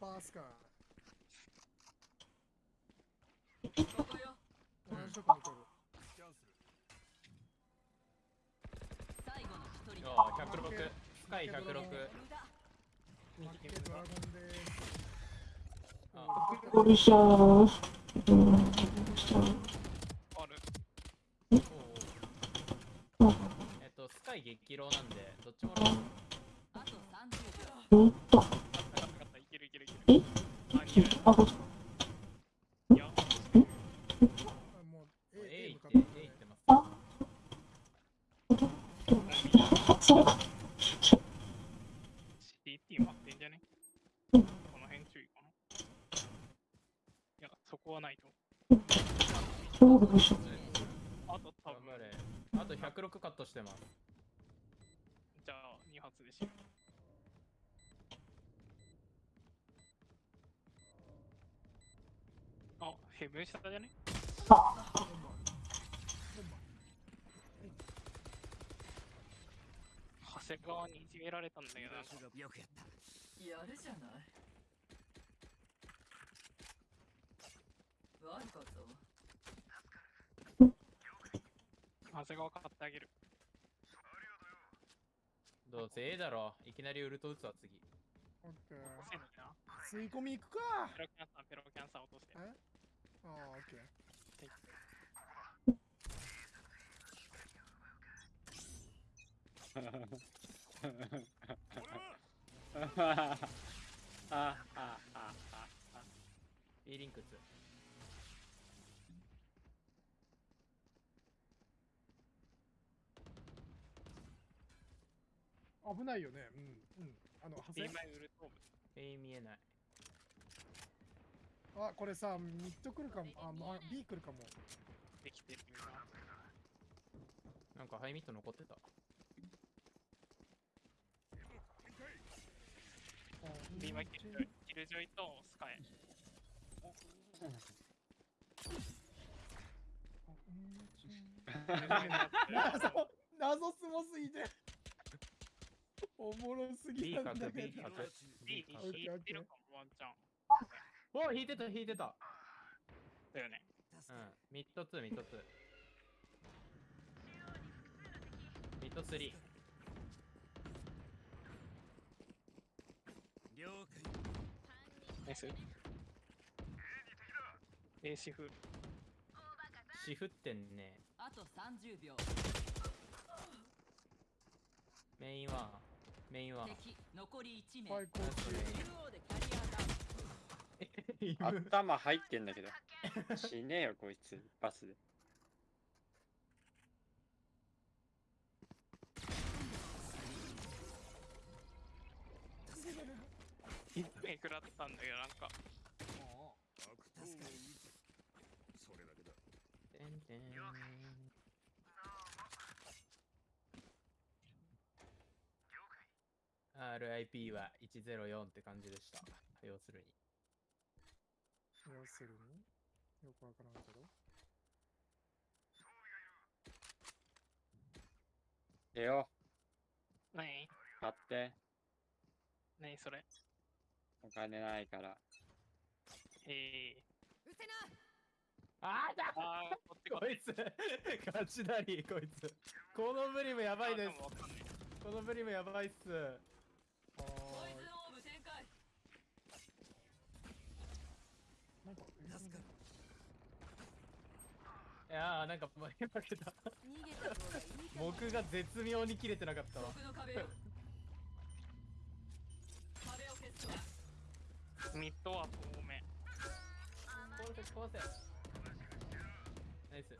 パースカーここよ同じとこに来る。キャンセル最後の一人よだー106スカイ106無駄マッケドラゴンであゴリシャーるおー回激浪なんでどっちもローあと30秒おっと。あったあったあったいけるいけるいけるえあ逃げるあ、こっち。いやあもう A, A A 行って向かって A るね行ってますあ、そうか。下じゃね長谷川にいじめられたんだけど。よくやったやるじゃない。悪かったわ。長谷川買ってあげる。どうせ A だろ。いきなりウルト打つわ次。オッケー。吸い込み行くか。ペロキャンサーペロキャンサー落としてえああオッケー俺はああああ B リンクツ危ない。よねうんうんあのハセ B 前ウルトーブ A 見えない。あこれさミッド来るかも。あ、まあ、B 来るかも。できてるよな。なんかハイミット残ってた。で、今キルキルジョイとスカイ。謎謎すごすぎておもろすぎ B なん。角だ B けど角。B に引いてるかも、ワンチャン。お引いてた引いてた。だよね。うん。ミッド2ミッド2。ミッド3。了解ナイス。A シフ。シフってんね。あと30秒メインは、メインは。敵残り1名最高中央でキャリアダウン。頭入ってんだけど。死ねえよ、こいつ。バスで。一目食らったんだけど、なんか。悪党を撃つそれだけだてん。てん。RIP は104って感じでした。要するに。要するによくわからんけど。出よ。何？う。買って。何それ？お金ないから。えうせな。あーだー。あー、こいつ。ガチだりこいつ。このブリムやばいです。このブリムやばいっすあポイズンーオーブ展開なんかいやーなんか負け負けた逃げた方がいいかも。僕が絶妙に切れてなかったわ僕の壁よ壁を消すわミッドは遠目。こうせこうせ。ナイス。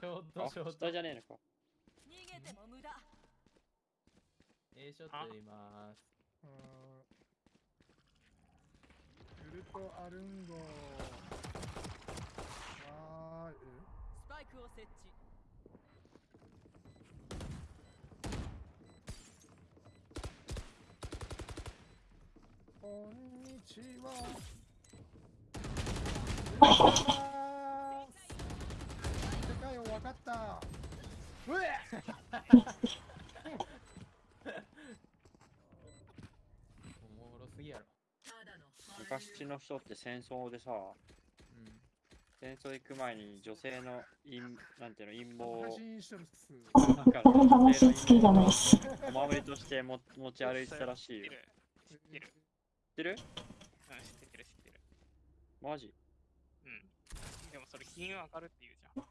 ショートあ、ショート下じゃねえのか。逃げても無駄。A ショットいます。あーウルトアルンゴわーいスパイクを設置。こんにちは。世界を分かった。うえ！おもろすぎやろ。昔の人って戦争でさ、うん戦争行く前に女性の陰、なんていうの、陰謀をこの話好きじゃないっす。お守りとしても持ち歩いてたらしいよ。知ってる。知ってる。知ってるうん、知ってる、知ってる。マジうん。でもそれ金運上がるって言うじゃん。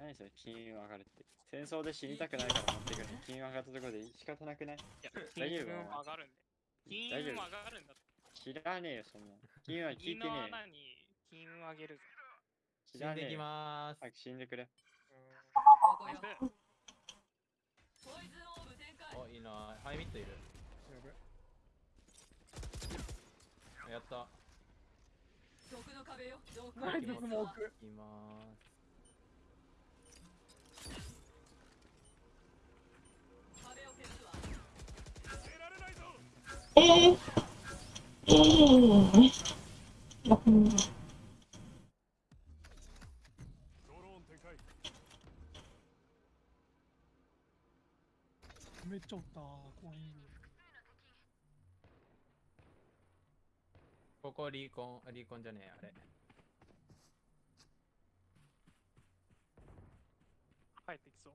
何それ金運上がるって。戦争で死にたくないから持ってくる金運上がったところで仕方なくないいや、大金運丈夫上がるんで。金大丈夫運上がるんだ。知らねえよ、そんなの。金運は聞銀いてねの穴に金運上げるぞ。え。死んでき。まーす。早く死んでくれ。ここよでポイズンオーブ展開おいいな。ハイミットいる。やった。毒の壁よ毒をナイス消すわスモーク。いきまーす。壁を消すわ出られないぞえー、えー、あうんめっちゃおった怖いここリーコンリーコンじゃねえあれ帰ってきそう。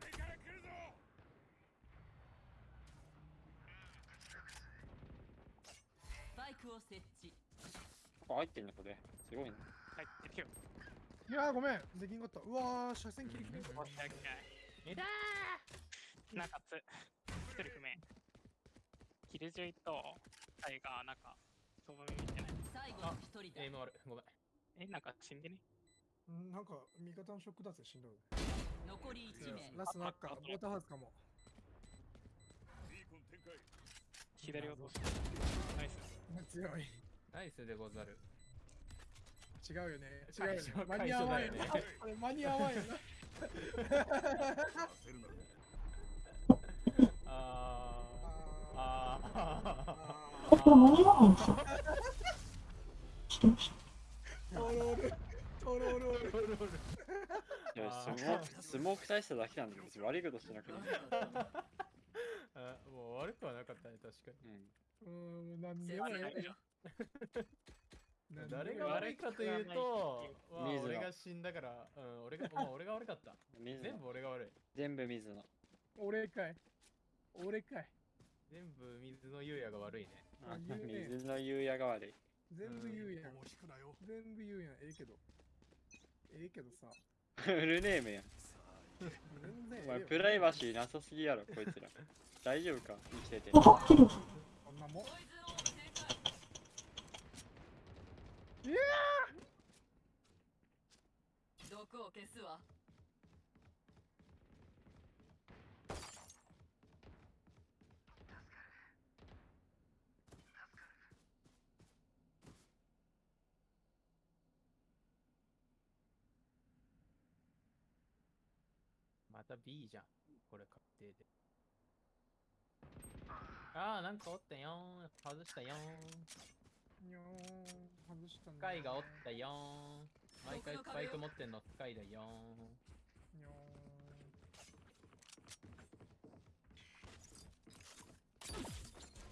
上から来るぞスパイクを設置あ、入ってんのこれ。すごいね。帰ってるよ。いやーごめんできんかったうわー車線切り切れオッケーオッケー。えだ中津。一人不明。キルジョイとタイガー、なんか、その見てない。最後の一人だーエイムあるごめんえ、なんか死んでねうんなんか味方のショック脱で死んどる残り1名ラストナッカーウォーターハウスかも左落とす。ナイス。強いナイスでござる。違うよね。違うよね。間に合わんよね間に合わんよな。焦るなあー。ああーえ、これ間に合わないんですよ。知ってましトロール。トロール。ー。いや、スモーク、スモーク大しただけなんだよ。別に悪いことしてなくて。あもう悪くはなかったね、確かうん。うーん、なんでも。なんでもええ誰が悪いかというと、俺が死んだから、うん、俺が、まあ、俺が悪かった。全部俺が悪い。全部水野。俺かい。俺かい。全部水の優也が悪いね。水の優也が悪い。全部言うやん。もう引くなよ全部言うやん。ええけど。ええけどさ。フルネームやお前、プライバシーなさすぎやろ、こいつら。大丈夫か？生きてて。こんなもん。毒を消すわまた B じゃん。これ確定で。ああ、なんかおったよー。外したよー。にょーん。外したね。スカイがおったよー。毎回スパイク持ってんのスカイだよにょ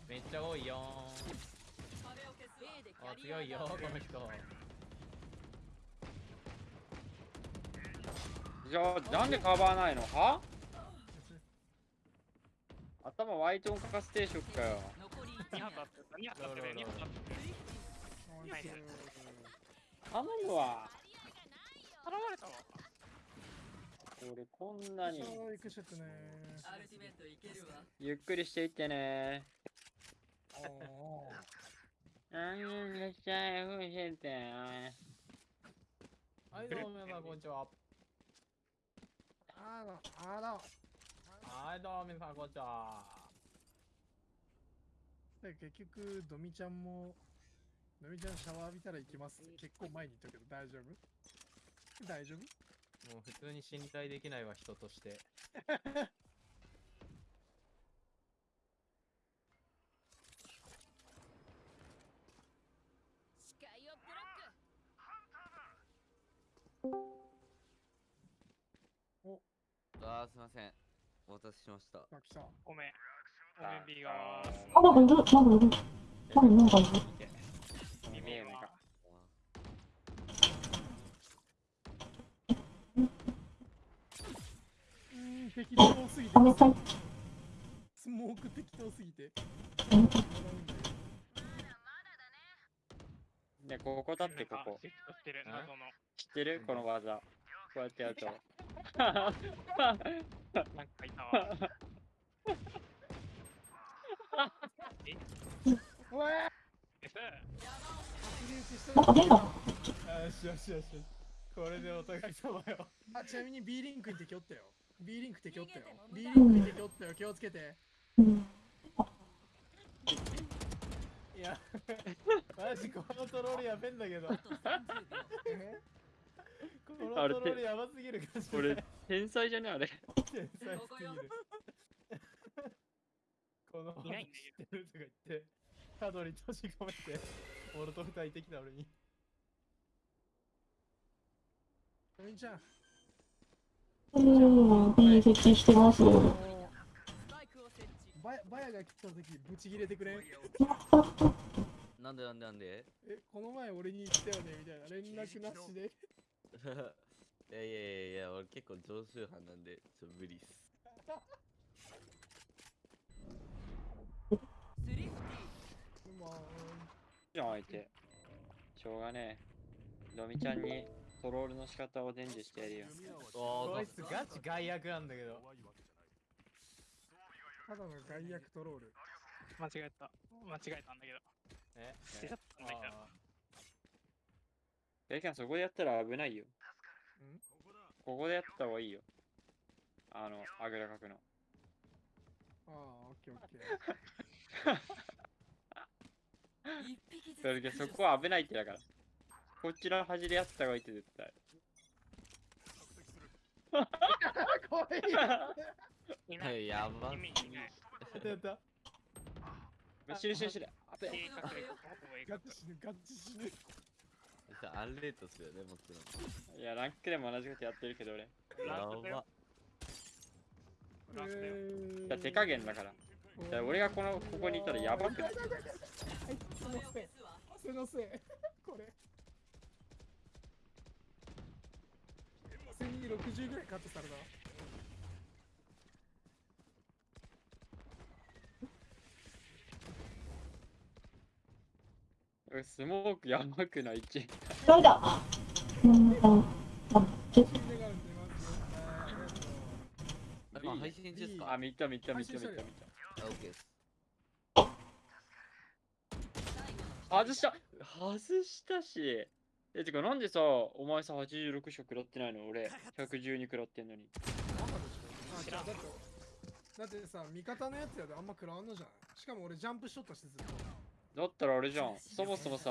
ー。めっちゃ多いよ壁を消すわ A でキー。あ、強いよー、この人。じゃあ、なんでカバーないの？は？頭ワイトンかかス定食かよ。残り2発あってた、2発あってたよ、2発あってたよ。ーん。はいはい頼むわ。頼まれたわ。俺こんなにゆっくりしていってね。ー。おーあんいらっしゃい、ふうしてはい、どうも皆さん、こんにちは。あーの、あーの。はい、どうも皆さん、こんにちは。で結局、ドミちゃんも、ドミちゃんシャワー浴びたら行きますって結構前に言ったけど大丈夫？大丈夫？もう普通に信頼できないわ、人として。視界をブロックあーすいませんお待たせしました。ごめん。ごめん、B が。あ、なんかいる、なん適当すぎて。スモーク適当すぎて。ね、ここ立ってここ。知ってる？この技。こうやってやると。なんかいたわ。うわーえさ確認したなんか出た。よしよしよし。これでお互い様よ。あ、ちなみに B リンクに敵おったよ。B リンク敵おったよ。B リンクに敵おったよ。気をつけて。うん。いや、マジこのトロールやべんだけど。あと30秒えこのトロールやばすぎる感じ。俺、天才じゃねあれ。天才すぎる。このい知ってるとか言って、角に閉じ込めて、モルトフ焚い。てきた俺に。ドミちゃん。うん、いい設置してます。あのスパイクを設置バヤバヤが来た時ブチ切れてくれんなんでなんでなんでえこの前俺に言ったよねみたいな連絡なしでいやいやいやいや俺結構常習犯なんでちょっと無理っすスリフティまあじゃん、相手。しょうがねえ。のみちゃんにトロールの仕方を伝授してやるよ。おこいつガチ外役なんだけど。ただの外役トロール間違えた。間違えたんだけど。え？捨てちゃったんだけど。そこでやったら危ないよ。ここだここでやった方がいいよ。あの、あぐらかくの。ああオッケーオッケー一匹 それでそこは危ないってだから。こっちの端でやった方がいいって絶対。怖い。やば。やったやった死ぬ死ぬ死ぬ。あべ計画でここへガチ死ぬガチ死ぬアンレートっすよね、もちろん。いや、ランクでも同じことやってるけど俺。いやば。フランスだよえや、手加減だから。いや俺がこの、ここにいたらやばくないはいそのせいそのせいこれ普通に60ぐらいカットされた俺スモークやばくない？ち。ダメだ？うん、だ、配信中ですか？あ、見た見た見た見た見た。あ、オッケーです。外した外したし。え、てかなんでさ、お前さ、86色食らってないの？俺、112食らってんのに。あ違うだってだってさ味方のやつやであんま食らわんのじゃない？しかも俺ジャンプしとったしずっとだったらあれじゃん。そもそもさ、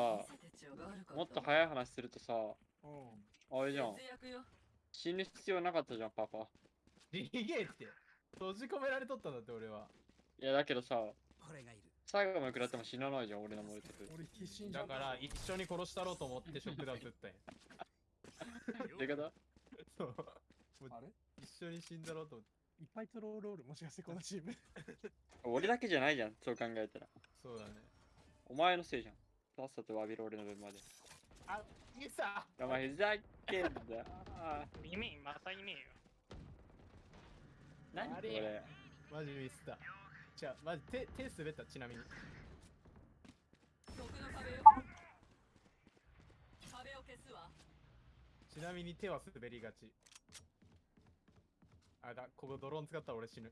もっと早い話するとさ、うんあれじゃん。死ぬ必要なかったじゃん、パパ。リゲーって閉じ込められとったんだって俺はいや、だけどさ、最後まで食らっても死なないじゃん、俺のモルテク。俺必死だから一緒に殺したろうと思ってショックダウン打ったんやどういうことそうあれ？一緒に死んだろうと思っていっぱいトロールおるもしかしてこのチーム 俺だけじゃないじゃん、そう考えたら。そうだねお前のせいじゃん。さっさと詫びろ、俺の分まで。あミスタお前ふざけんな。あー意味また意味よ。何こあれ？れ。マジミスったじゃあマジ手手滑ったちなみに毒の壁よ壁を消すわちなみに手は滑りがちあだここドローン使ったら俺死ぬ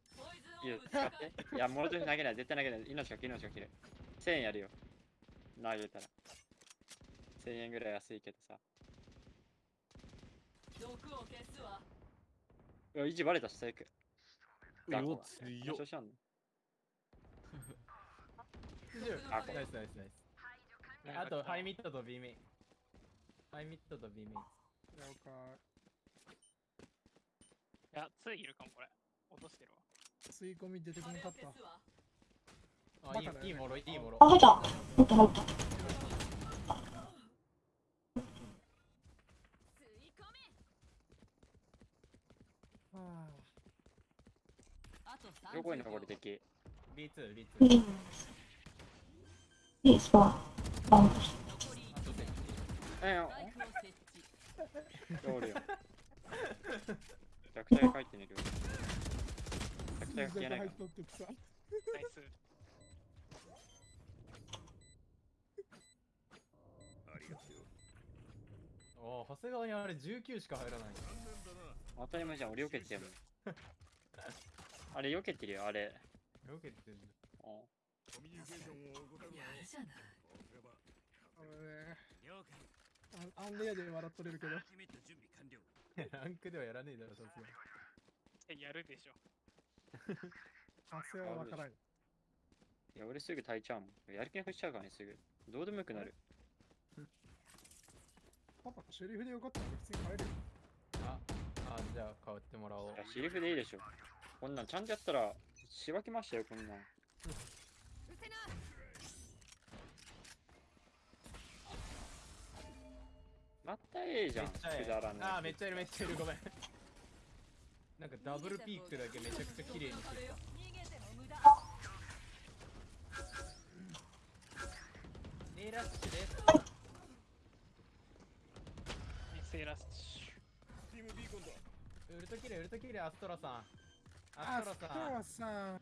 いや使って。いや、モルテク投げない。絶対投げない。命が切る、命が切る。1000円やるよ。投げたら。1000円ぐらい安いけどさ。毒を消すわうわ、維持バレたし、最悪。うお、強っ調。子あんのあナイスナイスナイス。あとハイミットと B メイン。ハイミットと B メイン。了解いや、2いるかも、これ。落としてるわ。吸い込み出てこなかった。あいいいいもろいいもろ。あ、入った。入った、入った。吸い込めはあと30どこに残り敵 B2B2 いい。いいスパー。バウンドして。残りあとでえよおるよ。弱体書いてねる弱体消えないか入っとってさナイス。ありがとうよおお長谷川にあれ19しか入らない当たり前じゃん、俺避けてる。あれ避けてるよ、あれ。よけてんあコミュニケーションを怠るなやるじゃないあのね了解あアンレアで笑っとれるけど決めた準備完了ランクではやらねえだろさすがやるでしょ。汗はわからんいや、俺すぐ耐えちゃうもん。やる気なくしちゃうからね、すぐ。どうでもよくなる。パパシェリフでよかったら普通に帰るよああじゃあ変わってもらおうシリフでいいでしょ。こんなんちゃんとやったら、しばきましたよ、こんなん。うせな。またええじゃん、めっちゃええ。くだらない。あーめっちゃいるめっちゃいる。ごめん。なんかダブルピークだけめちゃくちゃ綺麗にしてた逃げても無駄。ネイラッシュで。すミセラスチ。ームビーコンだウルトキレウルトキレアストラさんアストラさんア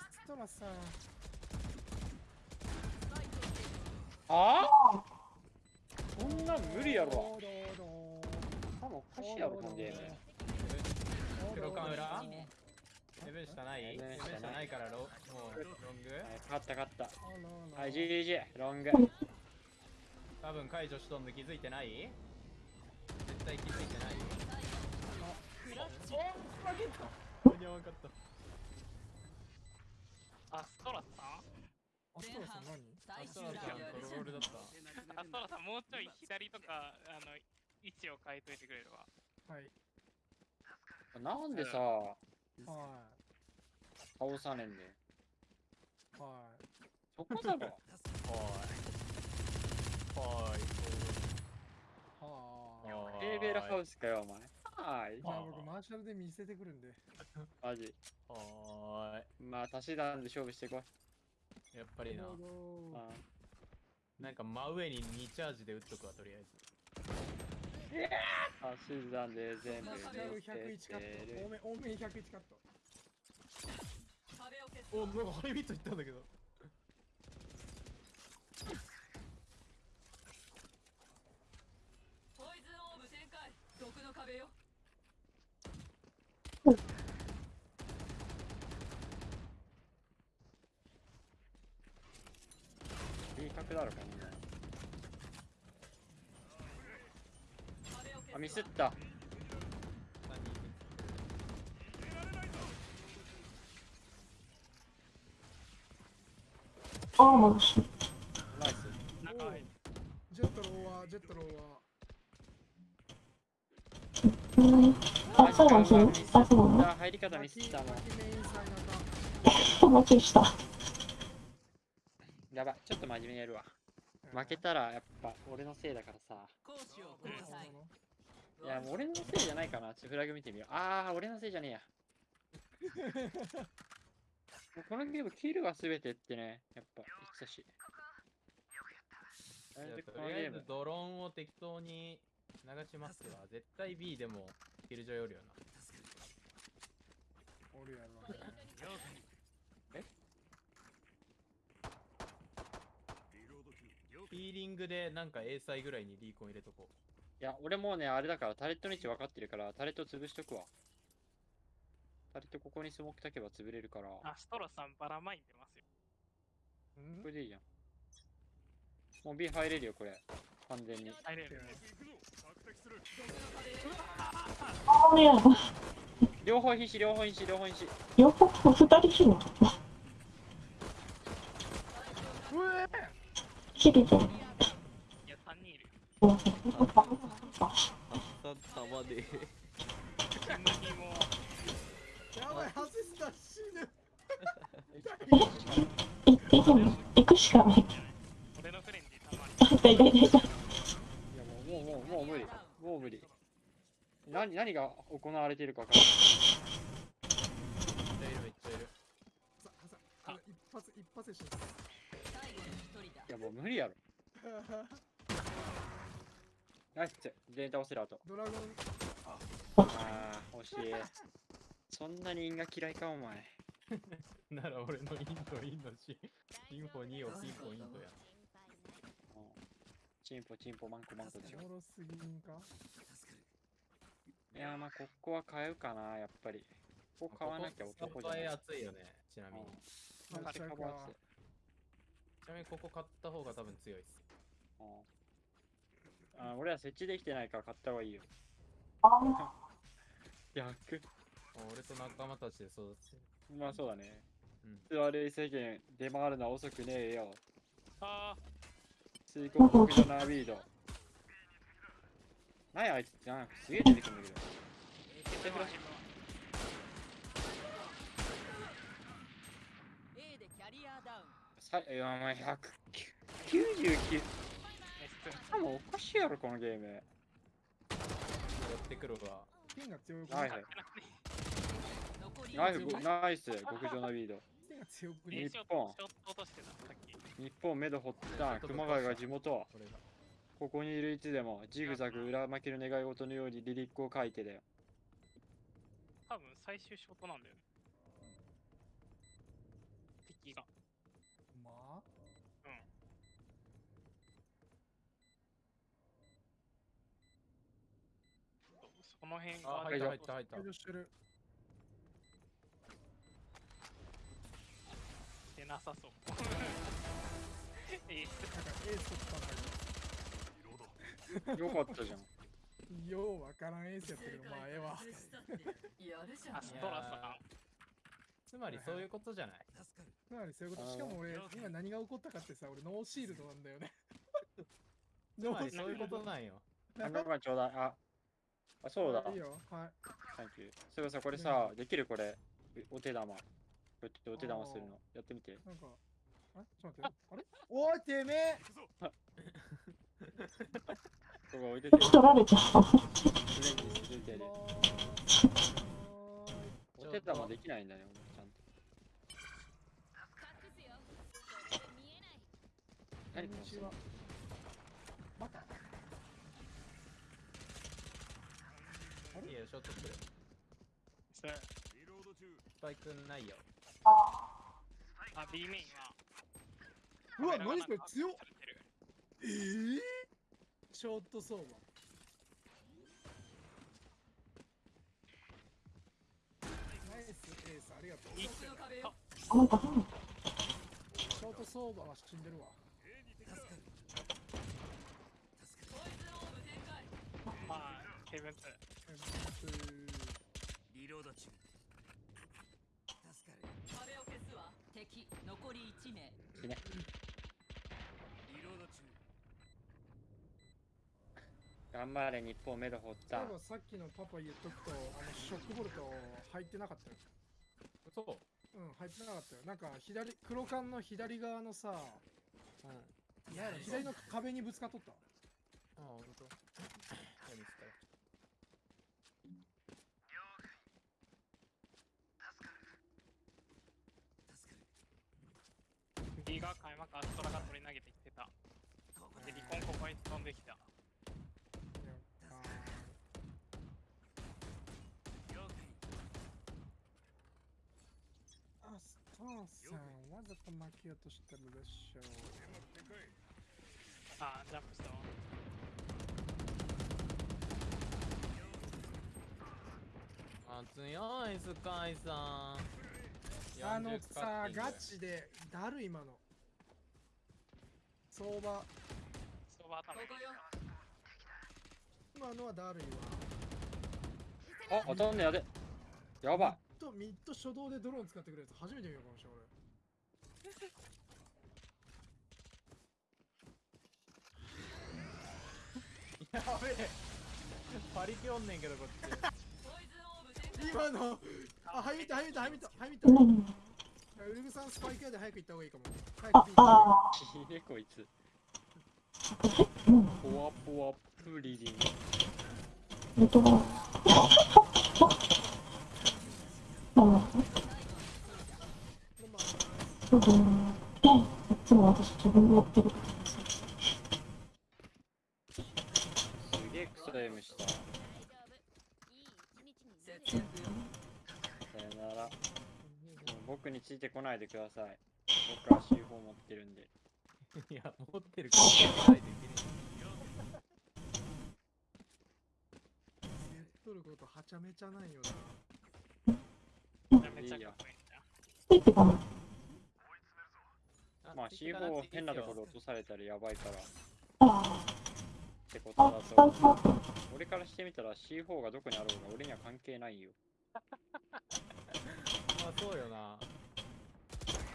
ストラさんあ？あこんなん無理やろ。多分おかしいやろ、このゲーム。黒カン裏どうどうヘブン下ない？ヘブン下ない。下ないからロもうロング？えー勝った勝った。はい、GG、ロング。多分解除しとんの気づいてない？絶対気づいてない？お負けた間に合わんかったアストラさんアストラさん何アストラさんロールだったアストラさん、もうちょい左とか、あの、位置を変えといてくれるわ。はい。なんでさ、は倒さねえんだよ。い。はい。そこだろ。はいはいははいテーベルハウスかよ、お前。はいい。じゃあ僕マーシャルで見せてくるんで。マジ。はまあ、足し算で勝負してこい。ーいやっぱりななんか真上に2チャージで打っとくわとりあえず足し算で全部見せ101カッてト。多る。め、多めに101カット。壁を消すおなんかハイビットいったんだけどポイズンオーブ展開毒の壁よいい角だろ、こんなあ、ミスった。3人ああ、戻し。ナイス。ジェットローは、ジェットローは。うん。あ、最後にするあ、そうなのあ、入り方ミスったもん。巻きメインサイナそう、待ちした。やばい、ちょっと真面目にやるわ。負けたらやっぱ俺のせいだからさ。いいや、もう俺のせいじゃないかな。ちょっとフラグ見てみよう。あー、俺のせいじゃねえや。もうこのゲーム、キルが全てってね、やっぱ言ってたし。とりあえずドローンを適当に流しますわ絶対 B でもキルジョイおるよなおるやろね。リローリングでなんか A サイぐらいにリーコン入れとこいや、俺もうね、あれだから、タレットの位置分かってるから、タレット潰しとくわ。タレットここにスモーク炊けば潰れるから、アストロさん、バラマイン出ますよ。うんこれでいいじゃん。もう B 入れるよ、これ。完全に。ああ、いや、両方必死、両方必死、両方必死。両方、二人死ぬ。キルじゃん。いや、3人いる。うんさ玉で。キムヒも、やばい、外した死ぬ。行くしかない。俺のフレンディたまに。痛い痛い痛い痛い。いやもう、もう、もう、もう無理。もう無理。何、何が行われているか分からない。めっちゃいるめっちゃいるさ、さ、あの一発、一発で死いや、もう無理やろ。ナイス。全員倒せる後。ドラゴン、ああ、惜しい。そんなに因が嫌いか、お前。なら俺のインドインドしインフォ2をピンポイントやうんチンポ、チンポ、マンコ、マンコでしょお。もろすぎんかいや、まあ、ここは買うかな、やっぱり。ここ買わなきゃここ男じゃない。熱いよねちなみにちゃうかカバーしてちなみにここ買った方が多分強いっすうんあ俺ら設置できてないから買った方がいいよ。あ 逆。俺と仲間たちで育ててるまあそうだね。うん座れ世間、出回るのは遅くねえよ。あ水国国女ナービード。何やあいつなんかすげえ出てくるんだけど。ー、でも今 A でキャリアダウンさいや、お前199。ナイス多分おかしいやろ、このゲーム。やってくるわピンが強くはいはい。残りナイス、45ナイス、極上ナービード。日本。日本目処ほった熊谷が地元。こここにいるいつでもジグザグ裏巻きの願い事のようにリリックを書いてだよ。多分最終ショットなんだよね。敵が。まあ？うん。その辺があ入った入った入ったしてなさそう。えなんかエース取ったんだリロード よかったじゃん。ようわからんエースやったけどまあええわやるじゃんアストラさん。つまりそういうことじゃないかなりそういうこと。しかも俺、今何が起こったかってさ、俺ノーシールドなんだよね。つまりそういうことなんよ。あ、ごめんちょうだい。あ、あ、そうだ。いいよ。はい。サンキュー。そういえばさ、これさ、できるこれ。お手玉。こうやってお手玉するの。やってみて。なんか、あれ？ちょっと待って。あれ？おい、てめえ ここ置いてて。取られちゃった。お手玉できないんだね、ちゃんと。何この人こんにちは。またいいよ、ショートする。それリロード中スパイクないよ。あ、B メインは。うわ、何これ強っえぇ、ショート相場。ナイスエース、ありがとう。あ、なんか。ショート相場は死んでるわ。リロード中壁を消すわ敵残り1名死ね。リロード中頑張れ、日本メド掘ったそういえ。ばさっきのパパ言っとくと、あのショックボルト入ってなかったよ。そう。うん、入ってなかったよ。なんか左、黒缶の左側のさ、うん。左の壁にぶつかっとった。あ、ほんと。じゃあ見つかる。B が開幕アストラが取り投げてきてた。で、リコンここに飛んできた。スターさん、わざと負けようとしてるでしょう。あ、ジャンプしたわ。あ、強い、スカイさん。あのさ、ガチで、だる今の。相場、そば頭ここよ今のはだるいわ。あ、当たんねやで。やばい。ミッド、ミッド初動でドローン使ってくるやつ初めて見るかもしれない。やべえ。パリピおんねんけど、こっち。今の、あ、はい見た、はい見た、はい見た、はい見た。ウルグさんスパイク屋で早く行った方がいいかも。早あく、ビーあいいね、こいつ。ポワポワプリリン。本当だ。そうだね。いつも私自分でやってるからさ。すげえクソ M した。大丈夫いい一日になる節約よさよなら。僕についてこないでください。僕は C4 持ってるんで。いや、持ってるから、ないといけない。やっとることはちゃめちゃないよなめっちゃかっこいいじゃん。ついてかな。まあ C4 変なところ落とされたらやばいから。っあてことあ、だと。俺からしてみたら C4 がどこにあろうが俺には関係ないよ。まあ、そうよな。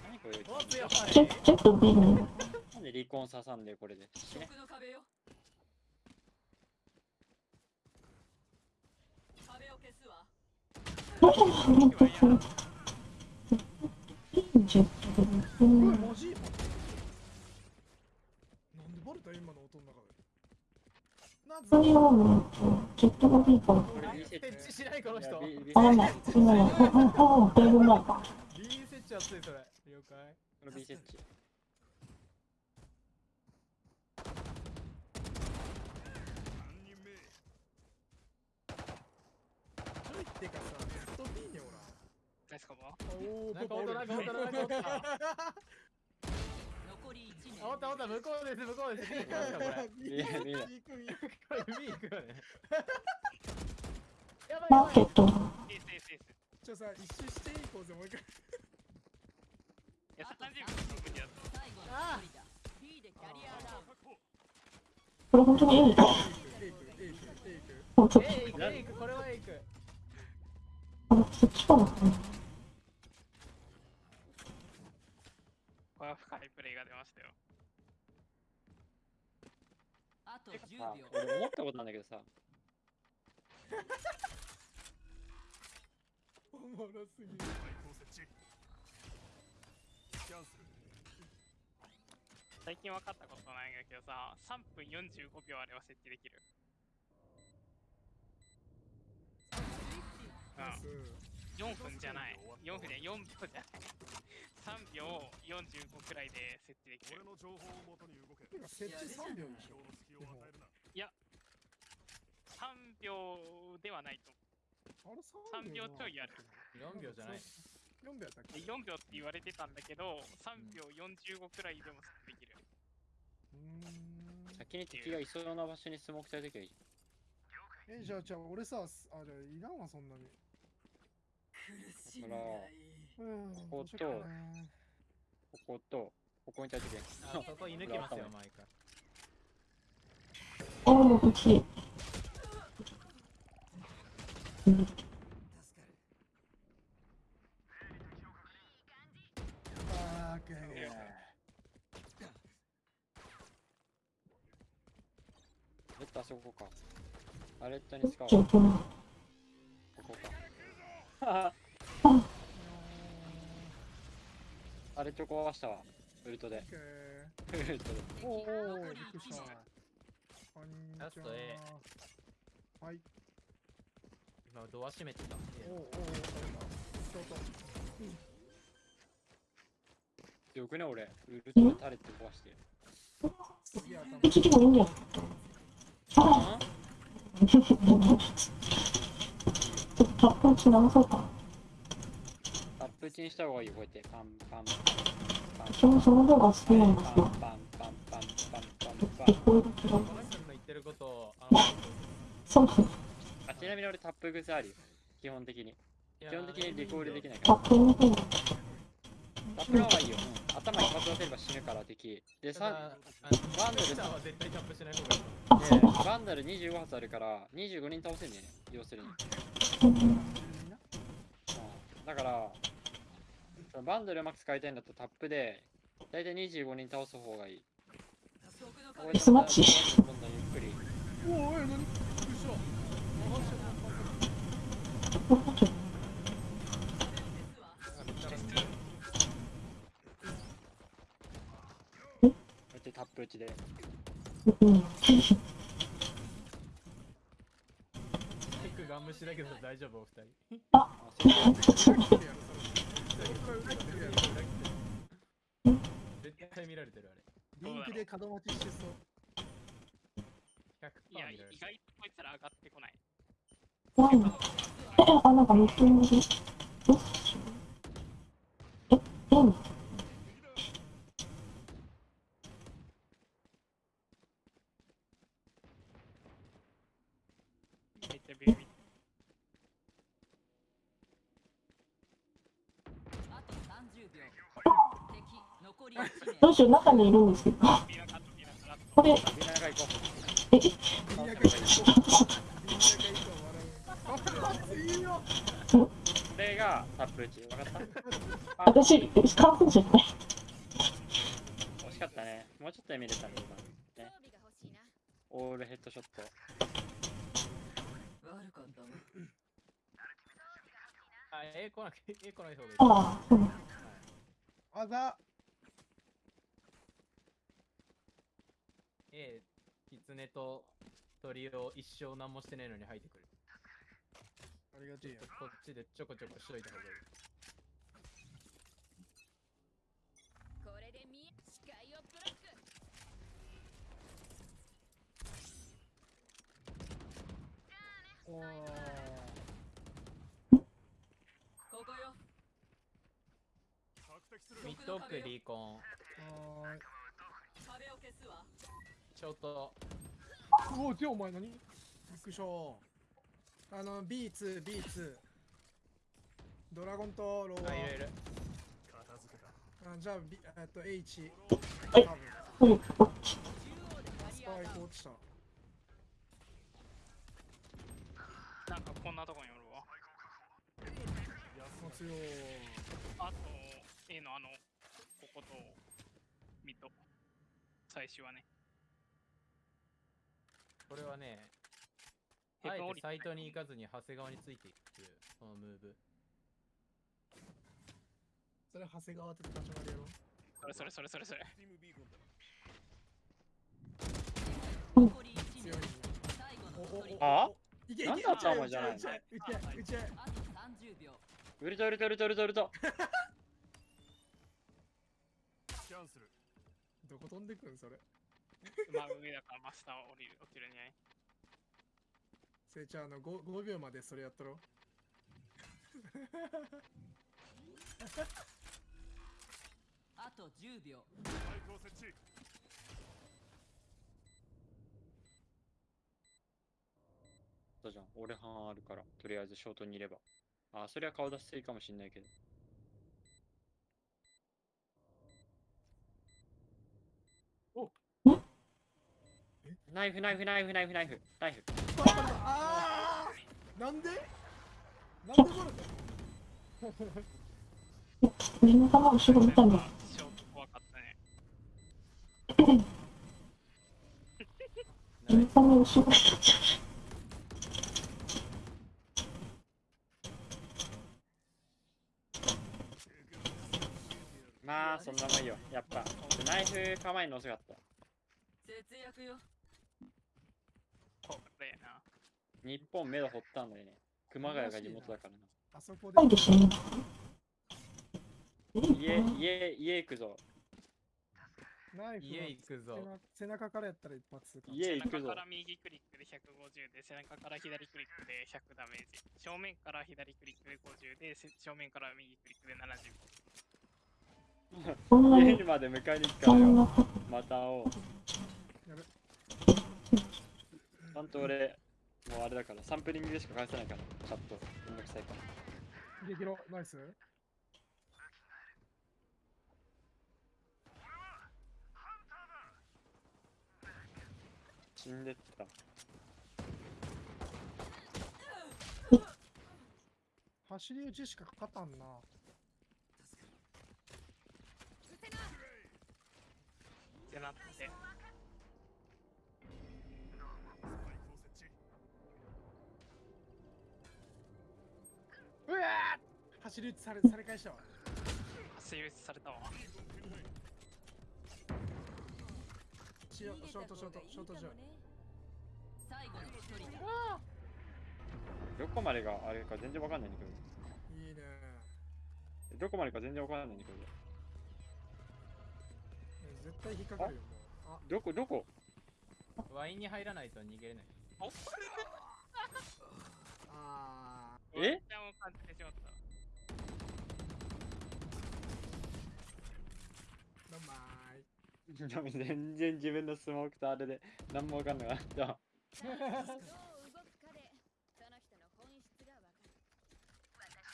何これお、強い。チェック、チェック B に。なんで離婚刺さんでこれで。死ね。奥の壁よ壁を消すわなんかその、いいジェットでうわ、ね。マジなんでバレた今の音の中で。なんスタジオのジェットが B から。これ B 設置。設置しないこの人。あ、なんだ、今の、あ、あ、だいぶ前か。B 設置熱いそれ。了解。この B 設置。3人目ちょいってかさ、ナイスカバおー、なんかおったなんかおったなんかおった残り1名あ、おったおった、向こうです、向こうです。い見えない行く行くこれ B 行くよね。やばいやばい。マーケット。ちょさ、一周していこうぜ、もう一回。いや、30秒の無理だと。最後の一人だ B でキャリアダウン確保これ本当にエイク。もうちょっ。と、あ、そっちからかな。とてか10さ秒俺思ったことなんだけどさおもろすぎる対抗設置キャンセル最近分かったことないんだけどさ、3分45秒あれば設置できる。うん、4分じゃない。4分で4秒じゃない。3秒45くらいで設置できる。俺の情報をもとに動けてか設置3秒でしょ今日の隙を与えるな3秒ではないと思あれ3秒ちょいある4秒じゃない。4秒やっ。け？で4秒って言われてたんだけど、3秒45くらいでもできる。うーん先に敵がいそうな場所にスモークたいときはいいえじゃあじゃあ俺さすあじゃあいらんわそんなに苦しいうんこことしようかなこことここにたいときあそこ射抜きますよ、毎回。おー、武器。うん。助かるあーくレッドあそこかアレットに使おう。こ。こかあアレット壊したわウルトでウルトでーおーおーびっくりしたラスト A はい。今ドア閉めてた。おーおーおー取れたちょっとよくね俺ウルトでタレット壊して次頭武器でもいいんだよ。あタップ打ち直そうか。タップ打ちにした方がいいよこうやってパンパンパン。この人の言ってることを、あの、そうそう。あちなみに俺タップ癖あるよ。基本的に。基本的にリコールできないから。タップの方が。タップの方がいいよ、うん、頭一発出せれば死ぬから敵。でさただ、あのバンドルスターは絶対タップしない方がいい。バンダル25発あるから25人倒せんね要するに、だからそのバンダルうまく使いたいんだったらタップで大体25人倒す方がいい。スマッチタップ打ちでうん。結構ガン無視だけど大丈夫、お二人。あ絶対見られてる、あれ。リンクで角待ちしてそういや。意外とこいつら上がってこない。なんっちゃビビビ。あと30秒敵残り1名どうしよう、中にいるんですけど。これ、これがタップ打ち分かったカじゃない。惜しかったねもうちょっとで見れたね今装備が欲しいなオールヘッドショット悪かったなあ、A 来なく、A 来ない方がいい。あう。あざ A、キツネと鳥を一生何もしてないのに入ってくる。ありがちやこっちでちょこちょこしといた方がいい。これで見え視界をブロック。おーここよ。ミッド奥リーコン、はーい壁を消すわショート、おお、でお前何？びっくりした。あの、B2、B2。ドラゴンとローあ、いろいろ。片付けたあじゃあ、B、えっと、H。スパイク落ちた。なんかこんなとこにおるわ。もう強い。あと、A のあの、ここと、ミッド。最初はね。これはね、あえてサイトに行かずに長谷川についていくそのムーブ。それ長谷川って立ち回りやろそれそれそれそれそれ。ティムビーコンだ残り1強いね最後おおおの一人あいけいけなんだ頭じゃない打ち合い打ち合い打ち合いあと30秒ウルトウルトウルトウルトウルトキャンセルどこ飛んでくんそれ まあ上だからマスター降りる落ちるんじゃないせいちゃんあの 5, 5秒までそれやったろ あと10秒マイクを設置そうじゃん。俺半あるから、とりあえずショートにいれば。あ、それは顔出しすぎかもしんないけど。ナイフナイフナイフナイフナイフナイフ。あーなんで？なんでボルトみんなが後ろ見たんだ。怖かったね。みんなが後ろ見た。まあ、そんなもんよ。やっぱ、ナイフ構えるの遅かった。節約よこれな。日本目処掘ったんだよね。熊谷が地元だからな。あそこでないですね。家、家、家行くぞ。ナイフ家行くぞ。背中からやったら一発か家行くぞ背中か。ら右クリックで150で、背中から左クリックで100ダメージ。正面から左クリックで50で、せ正面から右クリックで70。そんなに、家にまで迎えに行くからよ。また会おう。ちゃんと俺、もうあれだから、サンプリングでしか返せないから、チャット。めんどくさいから。できろナイス死んでった。走り打ちしか勝たんなってなって。うわー走り打ちされされ返したわ。走り打ちされたわ。ショショートショートショート最後の一人どこまでがあれか全然わかんないんだけど。いいね。どこまでか全然わかんないんだけど。え絶対引っかかるよもう。あ。どこ、どこ？ワインに入らないと逃げれない。おあえ？じてしまった。ーどんまーいでも全然自分のスモークとあれで何もわかんなかった。どう動くかでその人の本質がわかる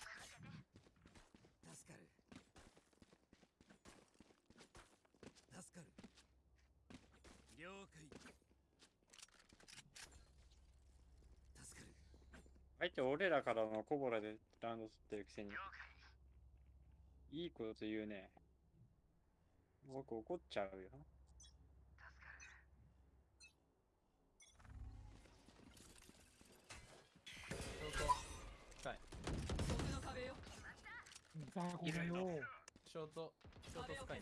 助かる助かる了解助かる相手俺らからのコボラでラウンド取ってるくせに。いいこと言うね。僕怒っちゃうよ。ザコがよショート、ショートスカイ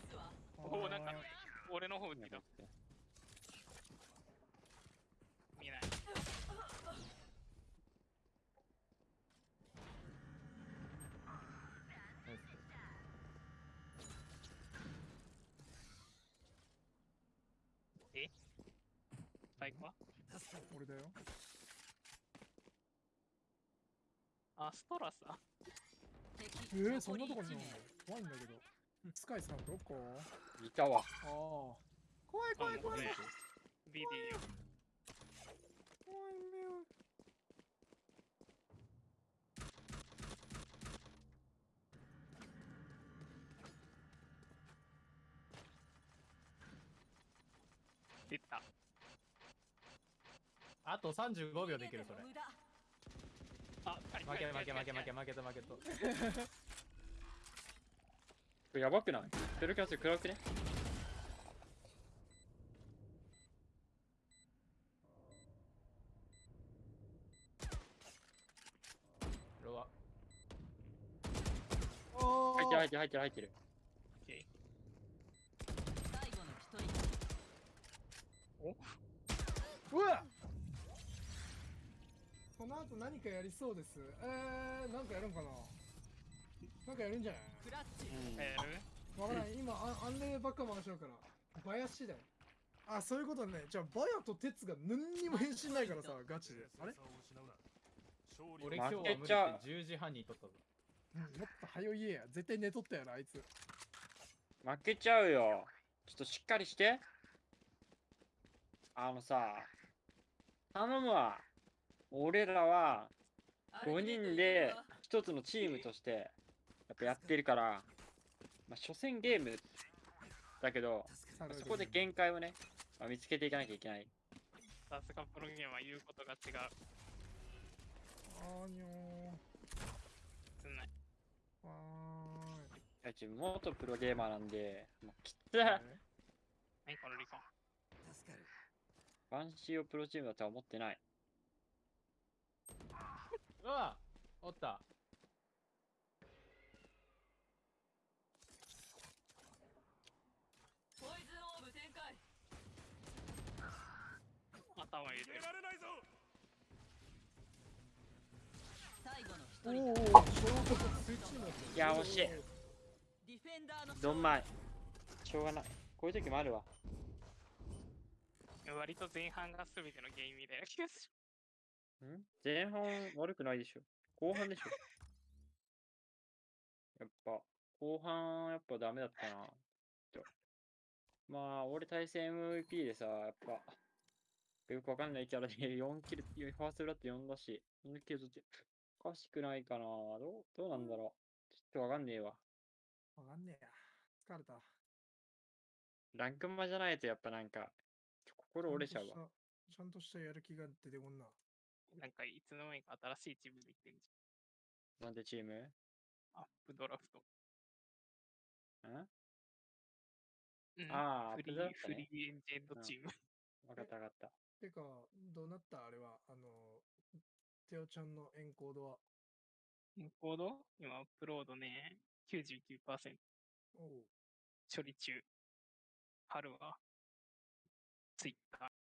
おお、なんか、俺の方打ってた。見えない。えスパイクは俺だよ。あ、ストラス？だ。敵えー、そんなとこにいるの？怖いんだけど。スカイさんどこ？いたわ。ああ怖い怖い怖い。ビディ怖い目を出た。あと35秒できるそれ。あ負け負け負け負け負けと負けとこれやばくない？セルキャッ暗くね。ロア。入ってる入ってる入ってる入ってる。お？うわ。この後何かやりそうです？えー、なんかやるんかななんかやるんじゃない？クラッチうん。やるわからん、今、あアンレばっか回しようから。バヤ次第。あ、そういうことね。じゃあ、バヤとテツが何にも変身ないからさ、ガチで。あれ？俺今日は無理って負けちゃう10時半に撮ったぞ。うんもっと早いや。絶対寝とったやろ、あいつ。負けちゃうよ。ちょっとしっかりして。あのさ、頼むわ。俺らは5人で一つのチームとしてやっぱやってるから、まあ、初戦ゲームだけど、さそこで限界をね、まあ、見つけていかなきゃいけない。さすがプロゲームは言うことが違う。あーにょつんない。ー。わーい。いや自分元プロゲーマーなんで、もうきつい。何このリコン。助かるバンシーをプロチームだとは思ってない。うわおった。ポイズンオーブ展開頭入れられないぞ最後の一お人お、衝突スイッチになってるいや惜しいディフェンダーのどんまい。しょうがない。こういう時もあるわ。割と前半が全てのゲームみたいな気がすん？前半悪くないでしょ。後半でしょ。やっぱ、後半やっぱダメだったな。とまあ、俺対戦 MVP でさ、やっぱ、よくわかんないキャラで4キル、ファーストブラッド4だし、4キル取って、おかしくないかな。どう、どうなんだろう。ちょっとわかんねえわ。わかんねえや。疲れた。ランクマじゃないとやっぱなんか、心折れちゃうわ。ちゃんとした。ちゃんとしたやる気が出てこんな。る。なんかいつの間にか新しいチームできてるじなんでチーム？んゃん。アップドラフト。うん、ああ、フリー、アップドラフトフねリーエンジェンドチーム。わかったわかった。てか、どうなった？あれは、あの、テオちゃんのエンコードは。エンコード？今、アップロードね、99%おう処理中。春は、ツイッター。